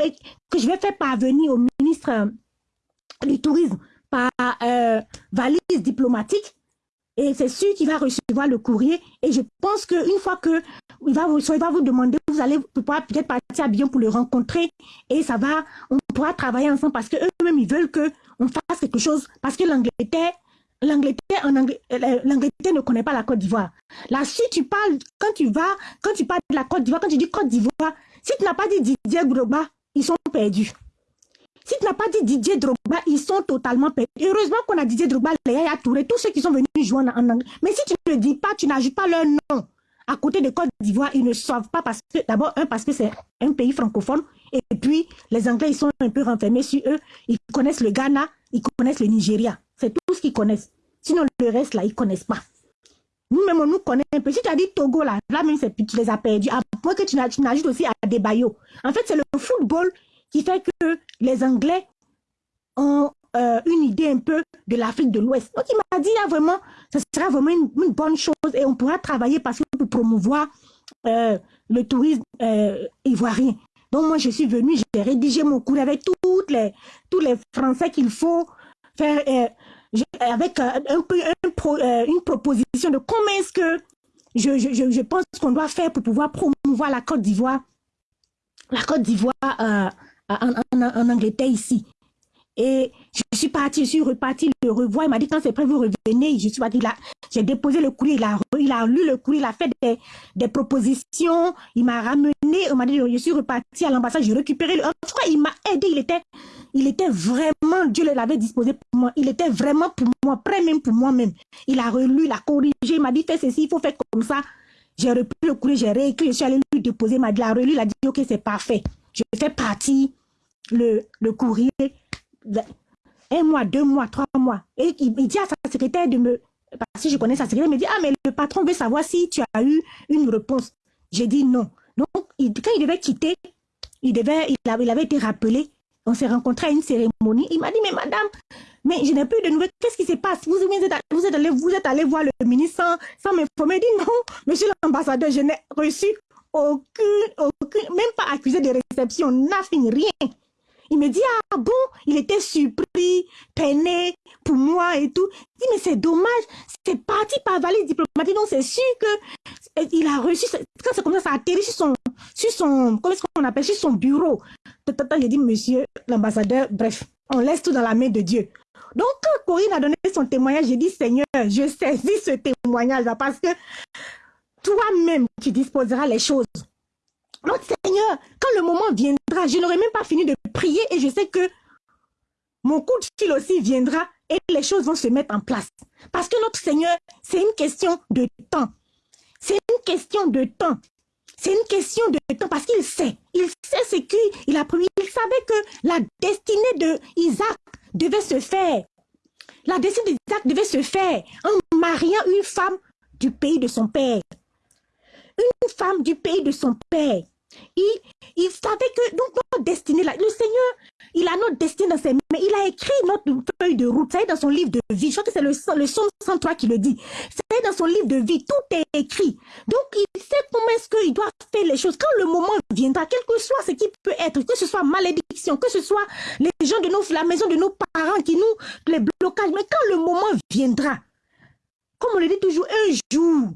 que je vais faire parvenir au ministre euh, du Tourisme par euh, valise diplomatique. Et c'est sûr qu'il va recevoir le courrier. Et je pense qu'une fois que il va, vous, va vous demander, vous allez peut-être partir à bien pour le rencontrer et ça va, on pourra travailler ensemble parce qu'eux-mêmes, ils veulent qu'on fasse quelque chose parce que l'Angleterre, l'Angleterre euh, l'Angleterre ne connaît pas la Côte d'Ivoire. Là, si tu parles, quand tu vas, quand tu parles de la Côte d'Ivoire, quand tu dis Côte d'Ivoire, si tu n'as pas dit Didier Drogba, ils sont perdus. Si tu n'as pas dit Didier Drogba, ils sont totalement perdus. Heureusement qu'on a Didier Drogba, Léa Touré, tous ceux qui sont venus jouer en, anglais. Mais si tu ne dis pas, tu n'ajoutes pas leur nom à côté de Côte d'Ivoire, ils ne savent pas parce que, d'abord, un, parce que c'est un pays francophone, et puis les Anglais, ils sont un peu renfermés sur eux, ils connaissent le Ghana, ils connaissent le Nigeria, c'est tout ce qu'ils connaissent. Sinon, le reste, là, ils ne connaissent pas. Nous-mêmes, on nous connaît un peu. Si tu as dit Togo, là, là même, tu les as perdus. À point que tu n'ajoutes aussi à des baillots. En fait, c'est le football qui fait que les Anglais ont euh, une idée un peu de l'Afrique de l'Ouest. Donc, il m'a dit, là, vraiment, ce sera vraiment une, bonne chose et on pourra travailler parce que pour promouvoir euh, le tourisme euh, ivoirien. Donc, moi, je suis venue, j'ai rédigé mon cours avec les, tous les Français qu'il faut faire, avec un, une proposition de comment est-ce que je, je, je pense qu'on doit faire pour pouvoir promouvoir la Côte d'Ivoire, la Côte d'Ivoire en, Angleterre ici. Et je suis partie, je suis repartie le revoir. Il m'a dit quand c'est prêt, vous revenez. Je suis partie. J'ai déposé le courrier. Il a, il a lu le courrier. Il a fait des, des propositions. Il m'a ramené. Il m'a dit, je suis repartie à l'ambassade. J'ai récupéré le. En tout cas, il m'a aidé. Il était, il était vraiment, Dieu l'avait disposé pour moi. Il était vraiment pour moi, prêt même pour moi-même. Il a relu, il a corrigé. Il m'a dit, fais ceci, il faut faire comme ça. J'ai repris le courrier, j'ai réécrit. Je suis allée lui déposer. Il m'a dit, il a relu. Il a dit, ok, c'est parfait. Je fais partie le, le courrier un mois, deux mois, trois mois. Et il, dit à sa secrétaire de me... Parce que je connais sa secrétaire, il me dit, ah, mais le patron veut savoir si tu as eu une réponse. J'ai dit non. Donc, quand il devait quitter, il, devait, il, avait, il avait été rappelé. On s'est rencontré à une cérémonie. Il m'a dit, mais madame, mais je n'ai plus de nouvelles. Qu'est-ce qui se passe? Vous, vous, êtes, allé, vous êtes allé voir le ministre sans, sans m'informer. Il dit, non, monsieur l'ambassadeur, je n'ai reçu aucune, aucune, même pas accusé de réception, fini rien. Il me dit, ah bon, il était surpris, peiné pour moi et tout. Il dit, mais c'est dommage, c'est parti par valise diplomatique, donc c'est sûr que il a reçu, quand c'est comme ça, ça atterrit sur son, sur son, comment est-ce qu'on appelle, sur son bureau. J'ai dit, monsieur l'ambassadeur, bref, on laisse tout dans la main de Dieu. Donc, quand Corinne a donné son témoignage, j'ai dit, Seigneur, je saisis ce témoignage-là parce que toi-même, tu disposeras les choses. Notre Seigneur, quand le moment viendra, je n'aurai même pas fini de prier et je sais que mon coup de fil aussi viendra et les choses vont se mettre en place. Parce que notre Seigneur, c'est une question de temps. C'est une question de temps. C'est une question de temps parce qu'il sait. Il sait ce qu'il a promis. Il savait que la destinée de Isaac devait se faire. La destinée d'Isaac devait se faire en mariant une femme du pays de son père une femme du pays de son père. Il, savait que donc, notre destinée, là, le Seigneur, il a notre destinée dans ses mains. Il a écrit notre feuille de route. Ça est dans son livre de vie. Je crois que c'est le, le psaume 103 qui le dit. Ça est dans son livre de vie. Tout est écrit. Donc, il sait comment est-ce qu'il doit faire les choses. Quand le moment viendra, quel que soit ce qui peut être, que ce soit malédiction, que ce soit les gens de nos, la maison de nos parents qui nous, les blocages, mais quand le moment viendra, comme on le dit toujours, un jour,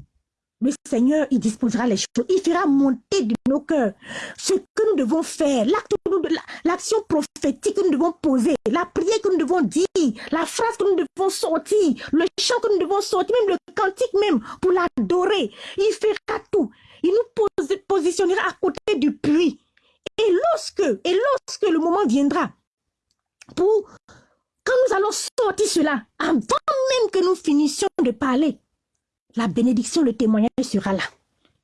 le Seigneur, il disposera les choses. Il fera monter de nos cœurs ce que nous devons faire, l'action prophétique que nous devons poser, la prière que nous devons dire, la phrase que nous devons sortir, le chant que nous devons sortir, même le cantique même, pour l'adorer. Il fera tout. Il nous positionnera à côté du puits. Et lorsque, et lorsque le moment viendra pour quand nous allons sortir cela, avant même que nous finissions de parler, la bénédiction, le témoignage sera là.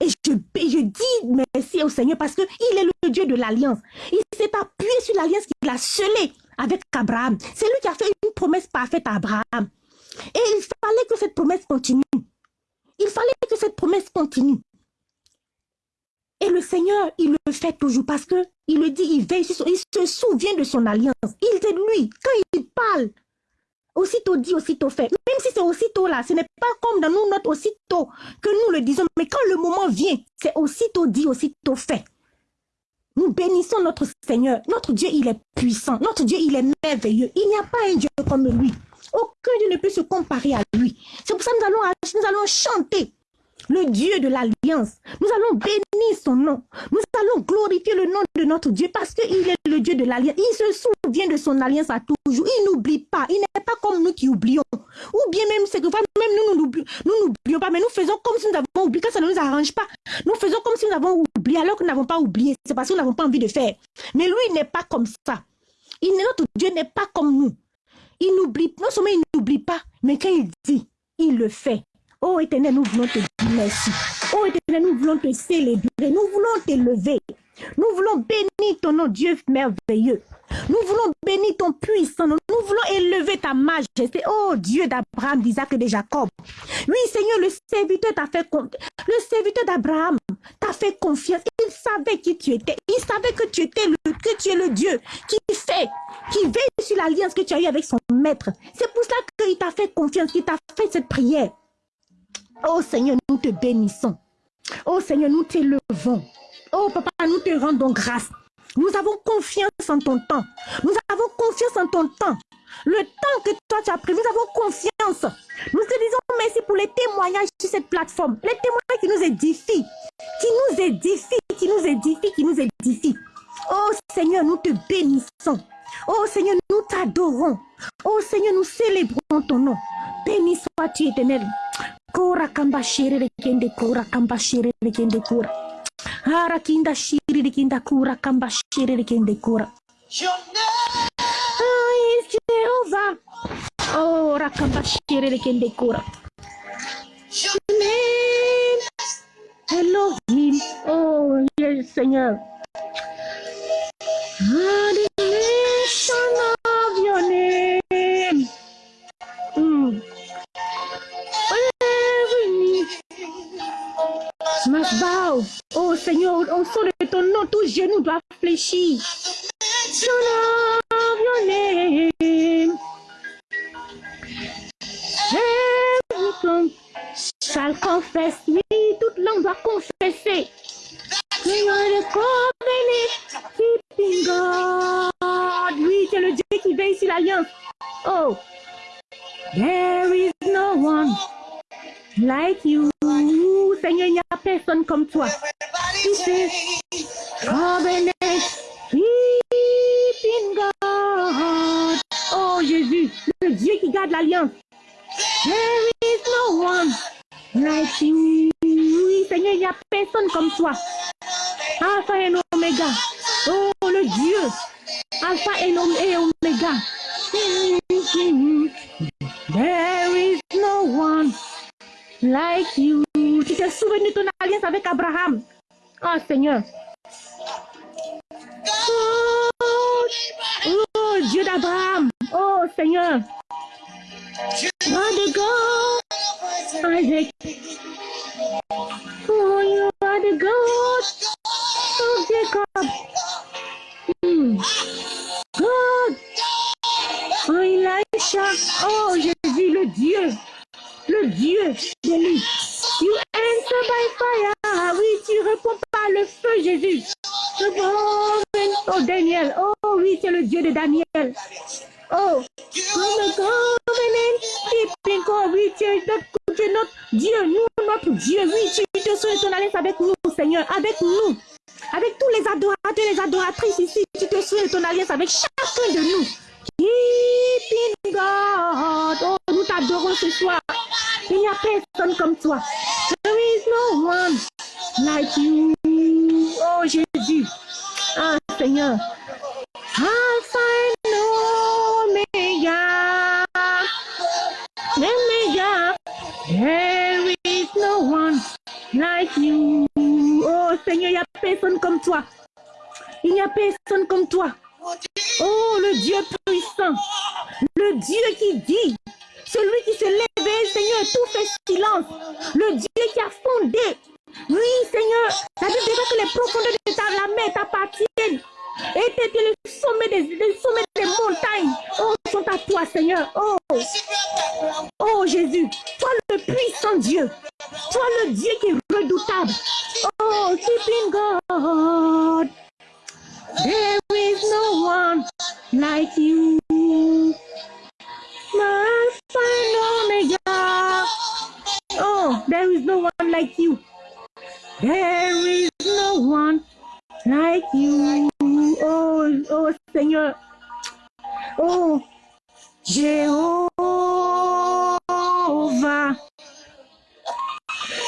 Et je, je dis merci au Seigneur parce qu'il est le Dieu de l'alliance. Il s'est appuyé sur l'alliance qu'il a scellée avec Abraham. C'est lui qui a fait une promesse parfaite à Abraham. Et il fallait que cette promesse continue. Il fallait que cette promesse continue. Et le Seigneur, il le fait toujours parce que il le dit, il veille, il se souvient de son alliance. Il est lui. Quand il parle, aussitôt dit, aussitôt fait. Même si c'est aussitôt là, ce n'est pas comme dans nous, notre aussitôt que nous le disons. Mais quand le moment vient, c'est aussitôt dit, aussitôt fait. Nous bénissons notre Seigneur. Notre Dieu, il est puissant. Notre Dieu, il est merveilleux. Il n'y a pas un Dieu comme lui. Aucun Dieu ne peut se comparer à lui. C'est pour ça que nous allons, nous allons chanter le Dieu de l'alliance. Nous allons bénir son nom. Nous allons glorifier le nom de notre Dieu parce qu'il est le Dieu de l'alliance. Il se souvient de son alliance à toujours. Il n'oublie pas. Il n'est pas comme nous qui oublions. Ou bien même, c'est que même nous, nous n'oublions pas, mais nous faisons comme si nous avons oublié. Quand ça ne nous arrange pas, nous faisons comme si nous avons oublié alors que nous n'avons pas oublié. C'est parce que nous n'avons pas envie de faire. Mais lui, il n'est pas comme ça. Il, notre Dieu n'est pas comme nous. Il n'oublie, non seulement il n'oublie pas, mais quand il dit, il le fait. Oh éternel, nous voulons te dire merci. Oh éternel, nous voulons te célébrer. Nous voulons t'élever. Nous voulons bénir ton nom, Dieu merveilleux. Nous voulons bénir ton puissant nom. Nous voulons élever ta majesté. Oh Dieu d'Abraham, d'Isaac et de Jacob. Oui, Seigneur, le serviteur t'a fait Le serviteur d'Abraham t'a fait confiance. Il savait qui tu étais. Il savait que tu étais le, que tu es le Dieu qui fait, qui veille sur l'alliance que tu as eue avec son maître. C'est pour cela qu'il t'a fait confiance, qu'il t'a fait cette prière. Oh Seigneur, nous te bénissons. Oh Seigneur, nous t'élevons. Oh Papa, nous te rendons grâce. Nous avons confiance en ton temps. Nous avons confiance en ton temps. Le temps que toi tu as pris, nous avons confiance. Nous te disons merci pour les témoignages sur cette plateforme. Les témoignages qui nous édifient, qui nous édifient, qui nous édifient, qui nous édifient. Oh Seigneur, nous te bénissons. Oh Seigneur, nous t'adorons. Oh Seigneur, nous célébrons ton nom. Béni sois-tu éternel. Kura kamba shiri kende kura kamba shiri kende kura. Hara kinda shiri kinda kura kamba shiri kende kura. Oh, Jehovah. Oh, rakamba shiri kende kura. Amen. Elohim. Oh, yes, Seigneur. Adoration Bow. Oh Seigneur, au son de ton nom, tout genou doit fléchir. Son of your name. Every tongue shall confess. Oui, toute langue doit confesser. You are the covenant keeping God. Oui, c'est le Dieu qui veille sur l'alliance. Oh, there is no one like you. Seigneur, il n'y a personne comme toi. Tu sais, covenant keeping God. Oh Jésus, le Dieu qui garde l'alliance. There is no one like you. Oui, Seigneur, il n'y a personne comme toi. Alpha et Omega. Oh, le Dieu. Alpha et Omega. There is no one like you. Tu te souviens de ton alliance avec Abraham? Oh Seigneur. Oh, Dieu d'Abraham. Oh Seigneur.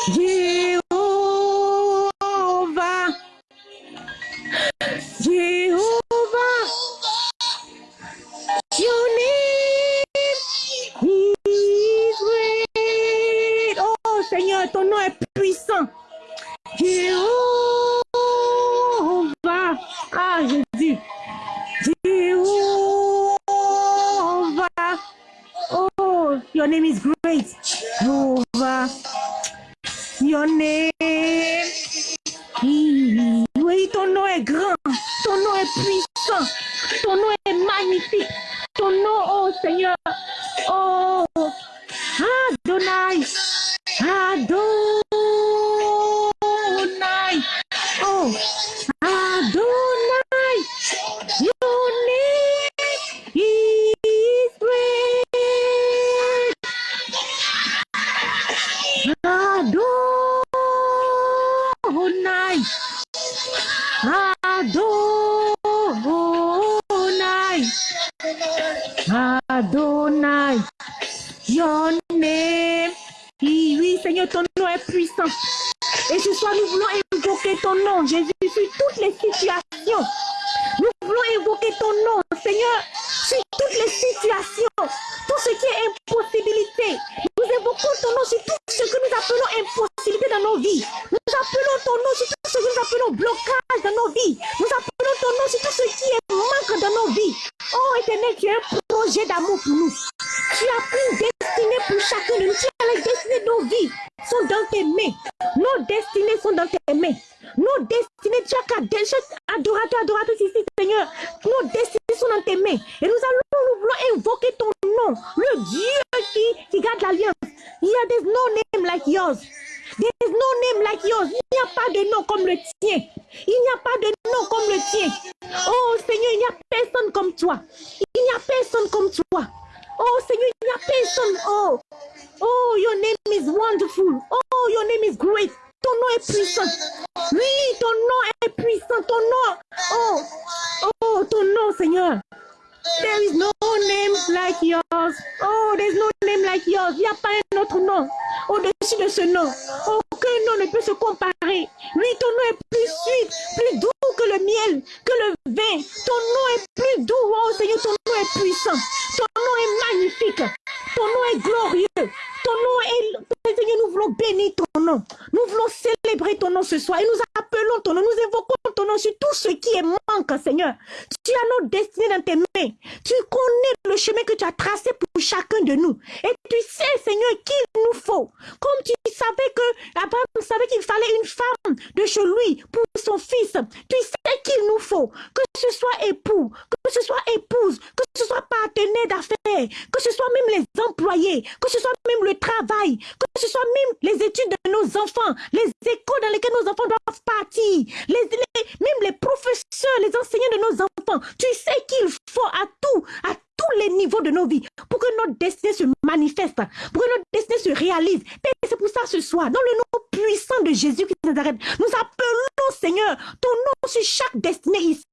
Yeah. Le Dieu qui, qui garde l'alliance. Des no name like yours. There is no name like yours. Il n'y a pas de nom comme le tien. Il n'y a pas de nom comme le tien. Oh Seigneur, il n'y a personne comme toi. Il n'y a personne comme toi. Oh Seigneur, il n'y a personne. Oh, oh, your name is wonderful. Oh, your name is great. Ton nom est puissant. Oui, ton nom est puissant. Ton nom. Oh, oh, ton nom, Seigneur. There is no name like yours. Oh, there's no name like yours. Il n'y a pas un autre nom au-dessus de ce nom. Aucun nom ne peut se comparer. Oui, ton nom est plus sweet, plus doux que le miel, que le vin. Ton nom est plus doux. Oh Seigneur, ton nom est puissant. Ton nom est magnifique. Ton nom est glorieux. Ton nom est... Seigneur, nous voulons bénir ton nom. Nous voulons célébrer ton nom ce soir. Et nous appelons ton nom. Nous évoquons ton nom sur tout ce qui est manque, Seigneur. Tu as notre destinée dans tes mains. Tu connais le chemin que tu as tracé pour chacun de nous. Et tu sais, Seigneur, qu'il nous faut. Comme tu savais que Abraham savait qu'il fallait une femme de chez lui pour son fils. Tu sais qu'il nous faut. Que ce soit époux, que ce soit épouse, que ce soit partenaire d'affaires, que ce soit même les employés, que ce soit même le travail, que ce soit même les études de nos enfants, les écoles dans lesquelles nos enfants doivent partir, même les professeurs, les enseignants de nos enfants. Tu sais qu'il faut à tout, à tous les niveaux de nos vies pour que notre destinée se manifeste, pour que notre destinée se réalise. C'est pour ça ce soir, dans le nom puissant de Jésus qui nous arrête, nous appelons Seigneur ton nom sur chaque destinée ici.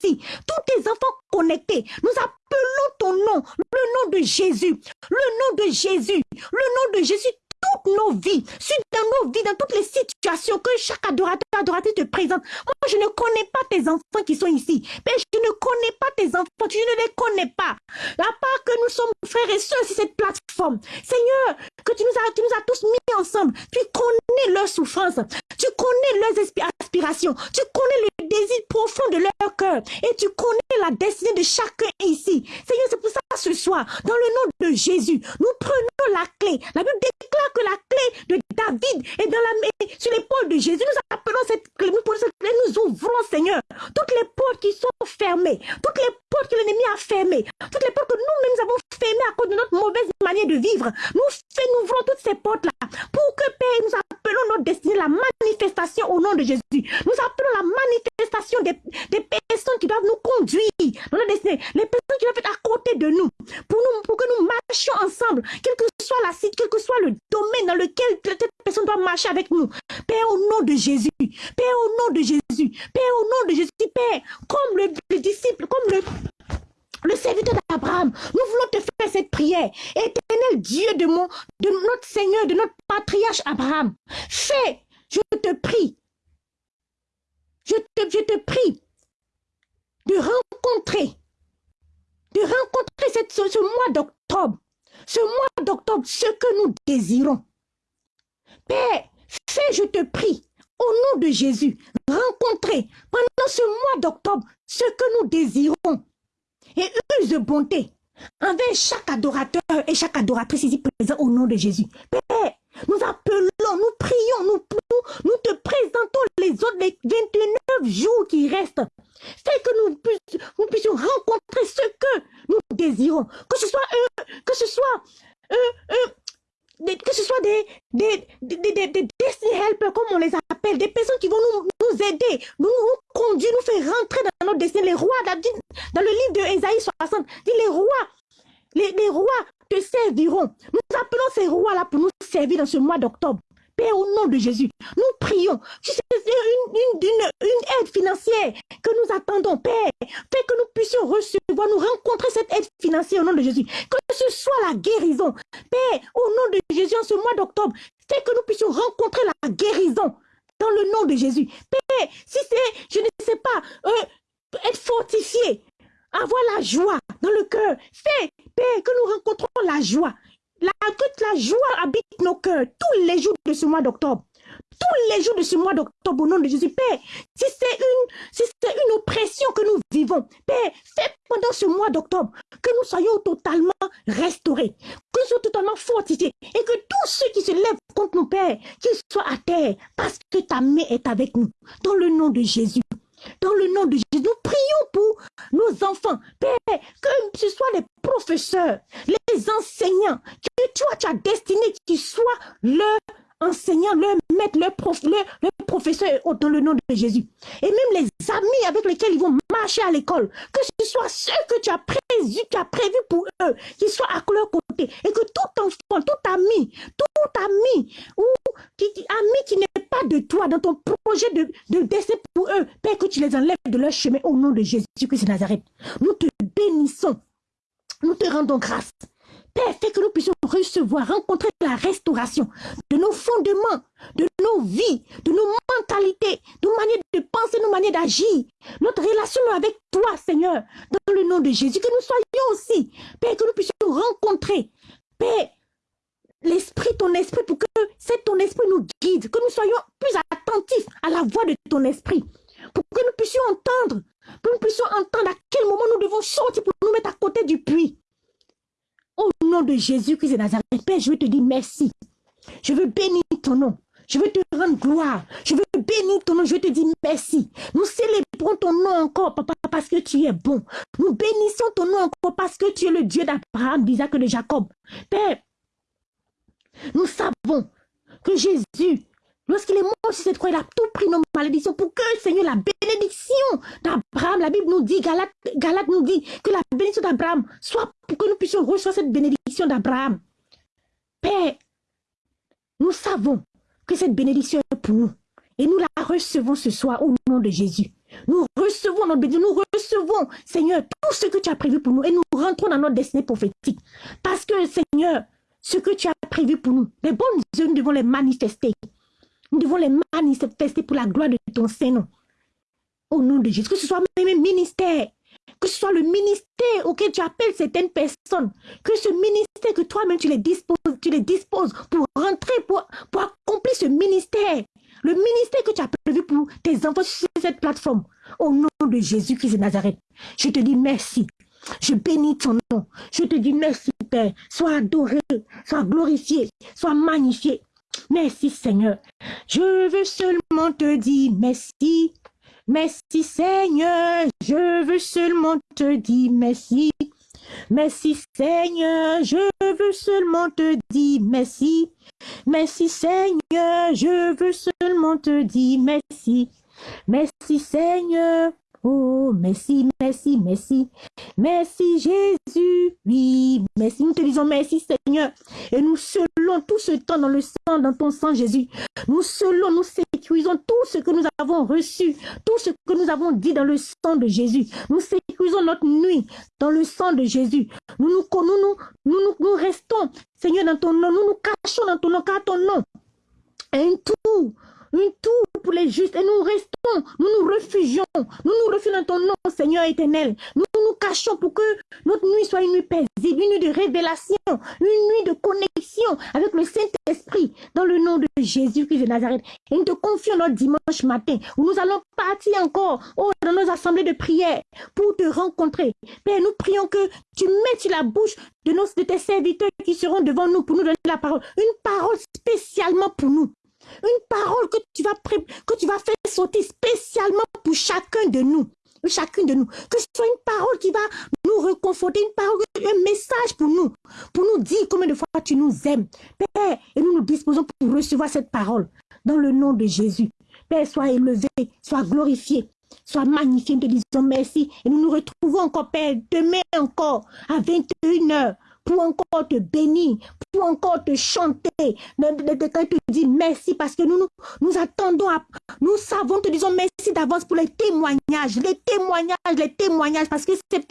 Tous tes enfants connectés, nous appelons ton nom, le nom de Jésus, le nom de Jésus, le nom de Jésus. Toute toutes nos vies, dans nos vies, dans toutes les situations que chaque adorateur, adoratrice te présente. Moi, je ne connais pas tes enfants qui sont ici. Mais je ne connais pas tes enfants, tu ne les connais pas. À part que nous sommes frères et sœurs sur cette plateforme. Seigneur, que tu nous as, tu nous as tous mis ensemble. Tu connais leurs souffrances. Tu connais leurs aspirations. Tu connais le désir profond de leur cœur. Et tu connais la destinée de chacun ici. Seigneur, c'est pour ça ce soir, dans le nom de Jésus, nous prenons la clé. La Bible déclare que la clé de David est dans la, sur l'épaule de Jésus. Nous appelons cette clé, nous prenons cette clé, nous ouvrons, Seigneur, toutes les portes qui sont fermées, toutes les portes que l'ennemi a fermées, toutes les portes que nous-mêmes nous avons fermées à cause de notre mauvaise manière de vivre. Nous, nous ouvrons toutes ces portes-là. Pour que, Père, nous appelons notre destinée la manifestation au nom de Jésus. Nous appelons la manifestation des, des personnes qui doivent nous conduire dans notre destinée, les personnes qui doivent être à côté de nous, pour, nous, pour que nous marchions ensemble, quel que soit la site, quel que soit le domaine dans lequel cette personne doit marcher avec nous. Père, au nom de Jésus, Père, au nom de Jésus, Père, au nom de Jésus, Père, comme le, le disciple, comme le, le serviteur d'Abraham, nous voulons te faire cette prière. Éternel Dieu de, notre Seigneur, de notre patriarche Abraham, fais, je te prie, je te, prie de rencontrer, de rencontrer ce mois d'octobre, ce mois d'octobre, ce que nous désirons. Père, fais, je te prie, au nom de Jésus, rencontrer pendant ce mois d'octobre ce que nous désirons et use de bonté envers chaque adorateur et chaque adoratrice ici présent au nom de Jésus. Père, nous appelons, nous prions, nous, nous, te présentons les autres, les 29 jours qui restent. Fais que nous, puissions, rencontrer ce que nous désirons. Que ce soit eux, que ce soit eux, que ce soit des, des, des, helpers, comme on les appelle, des personnes qui vont nous, aider, nous, conduire, nous faire rentrer dans notre destin. Les rois, dans le livre de Ésaïe 60, dit les rois, les rois te serviront. Nous appelons ces rois-là pour nous servir dans ce mois d'octobre. Père, au nom de Jésus, nous prions. C'est une, une, une, une, aide financière que nous attendons, Père. Fais que nous puissions recevoir, nous rencontrer cette aide financière au nom de Jésus. Que ce soit la guérison. Père, au nom de Jésus, en ce mois d'octobre, fais que nous puissions rencontrer la guérison dans le nom de Jésus. Père, si c'est, je ne sais pas, euh, être fortifié, avoir la joie dans le cœur. Fais, Père, que nous rencontrons la joie. La, la joie habite nos cœurs tous les jours de ce mois d'octobre. Tous les jours de ce mois d'octobre, au nom de Jésus, Père, si c'est une, si c'est une oppression que nous vivons, Père, fais pendant ce mois d'octobre que nous soyons totalement restaurés, que nous soyons totalement fortifiés et que tous ceux qui se lèvent contre nous, Père, qu'ils soient à terre parce que ta main est avec nous. Dans le nom de Jésus. Dans le nom de Jésus, nous prions pour nos enfants. Père, que ce soit les professeurs, les enseignants, que toi, tu as destiné qu'ils soient leur enseignant, leur maître, leur, prof, leur, professeur dans le nom de Jésus. Et même les amis avec lesquels ils vont marcher à l'école, que ce soit ceux que tu as prévu, tu as prévu pour eux, qu'ils soient à leur côté. Et que tout enfant, tout ami, tout ami, ou ami qui n'est pas de toi, dans ton projet de, destin pour eux, Père, que tu les enlèves de leur chemin au nom de Jésus-Christ de Nazareth. Nous te bénissons. Nous te rendons grâce. Père, fais que nous puissions recevoir, rencontrer la restauration de nos fondements, de nos vies, de nos mentalités, de nos manières de penser, nos manières d'agir, notre relation avec toi, Seigneur, dans le nom de Jésus, que nous soyons aussi, Père, que nous puissions rencontrer, Père, l'esprit, ton esprit, pour que c'est ton esprit nous guide, que nous soyons plus attentifs à la voix de ton esprit, pour que nous puissions entendre, pour que nous puissions entendre à quel moment nous devons sortir pour nous mettre à côté du puits. Au nom de Jésus-Christ de Nazareth, Père, je veux te dire merci. Je veux bénir ton nom. Je veux te rendre gloire. Je veux bénir ton nom. Je veux te dire merci. Nous célébrons ton nom encore, papa, parce que tu es bon. Nous bénissons ton nom encore parce que tu es le Dieu d'Abraham, d'Isaac et de Jacob. Père, nous savons que Jésus, lorsqu'il est mort sur cette croix, il a tout pris nos malédictions pour que, Seigneur, la bénédiction d'Abraham, la Bible nous dit, Galate, nous dit que la bénédiction d'Abraham soit pour que nous puissions recevoir cette bénédiction d'Abraham. Père, nous savons que cette bénédiction est pour nous. Et nous la recevons ce soir au nom de Jésus. Nous recevons notre bénédiction, nous recevons, Seigneur, tout ce que tu as prévu pour nous et nous rentrons dans notre destinée prophétique. Parce que, Seigneur, ce que tu as prévues pour nous, les bonnes œuvres, nous devons les manifester. Nous devons les manifester pour la gloire de ton Saint-Nom. Au nom de Jésus, que ce soit même ministère, que ce soit le ministère auquel tu appelles certaines personnes, que ce ministère que toi-même tu les disposes, tu les disposes pour rentrer, pour, pour accomplir ce ministère. Le ministère que tu as prévu pour tes enfants sur cette plateforme. Au nom de Jésus-Christ de Nazareth, je te dis merci. Je bénis ton nom. Je te dis merci, Père. Sois adoré, sois glorifié, sois magnifié. Merci, Seigneur. Je veux seulement te dire merci. Merci Seigneur, je veux seulement te dire merci. Merci Seigneur, je veux seulement te dire merci. Merci Seigneur, je veux seulement te dire merci. Merci Seigneur, Oh, merci, merci, merci. Merci Jésus. Oui, merci. Nous te disons merci Seigneur. Et nous scellons tout ce temps dans le sang, dans ton sang Jésus. Nous scellons, nous sécurisons tout ce que nous avons reçu, tout ce que nous avons dit dans le sang de Jésus. Nous sécurisons notre nuit dans le sang de Jésus. Nous nous, nous, nous, nous, restons, Seigneur, dans ton nom. Nous nous cachons dans ton nom, car ton nom un tout une tour pour les justes et nous restons, nous nous refugions, nous nous refugions dans ton nom, Seigneur éternel. Nous nous cachons pour que notre nuit soit une nuit paisible, une nuit de révélation, une nuit de connexion avec le Saint-Esprit dans le nom de Jésus-Christ de Nazareth. Et nous te confions notre dimanche matin où nous allons partir encore oh, dans nos assemblées de prière pour te rencontrer. Père, nous prions que tu mettes sur la bouche de, nos, de tes serviteurs qui seront devant nous pour nous donner la parole, une parole spécialement pour nous. Une parole que tu vas, faire sauter spécialement pour chacun de nous. Chacune de nous. Que ce soit une parole qui va nous reconforter, une parole, un message pour nous. Pour nous dire combien de fois tu nous aimes. Père, et nous nous disposons pour recevoir cette parole. Dans le nom de Jésus. Père, sois élevé, sois glorifié. Sois magnifié, nous te disons merci. Et nous nous retrouvons encore, Père, demain encore, à 21h, pour encore te bénir, pour encore te chanter, quand te dis merci parce que nous, nous, attendons, à, nous savons, te disons merci d'avance pour les témoignages, les témoignages, les témoignages, parce que c'est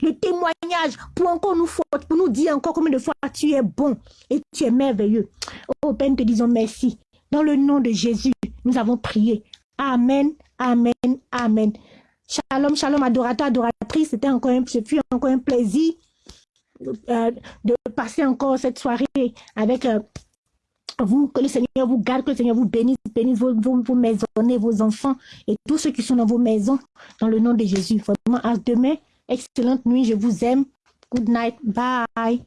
le témoignage pour encore nous faute, pour nous dire encore combien de fois tu es bon et tu es merveilleux. Oh Père, te disons merci. Dans le nom de Jésus, nous avons prié. Amen, amen, amen. Shalom, shalom, adorateur, adoratrice. C'était encore un, ce fut encore un plaisir euh, de passer encore cette soirée avec euh, vous, que le Seigneur vous garde, que le Seigneur vous bénisse, bénisse vos, vos, maisonnées, vos enfants et tous ceux qui sont dans vos maisons, dans le nom de Jésus. Vraiment, à demain, excellente nuit, je vous aime. Good night, bye.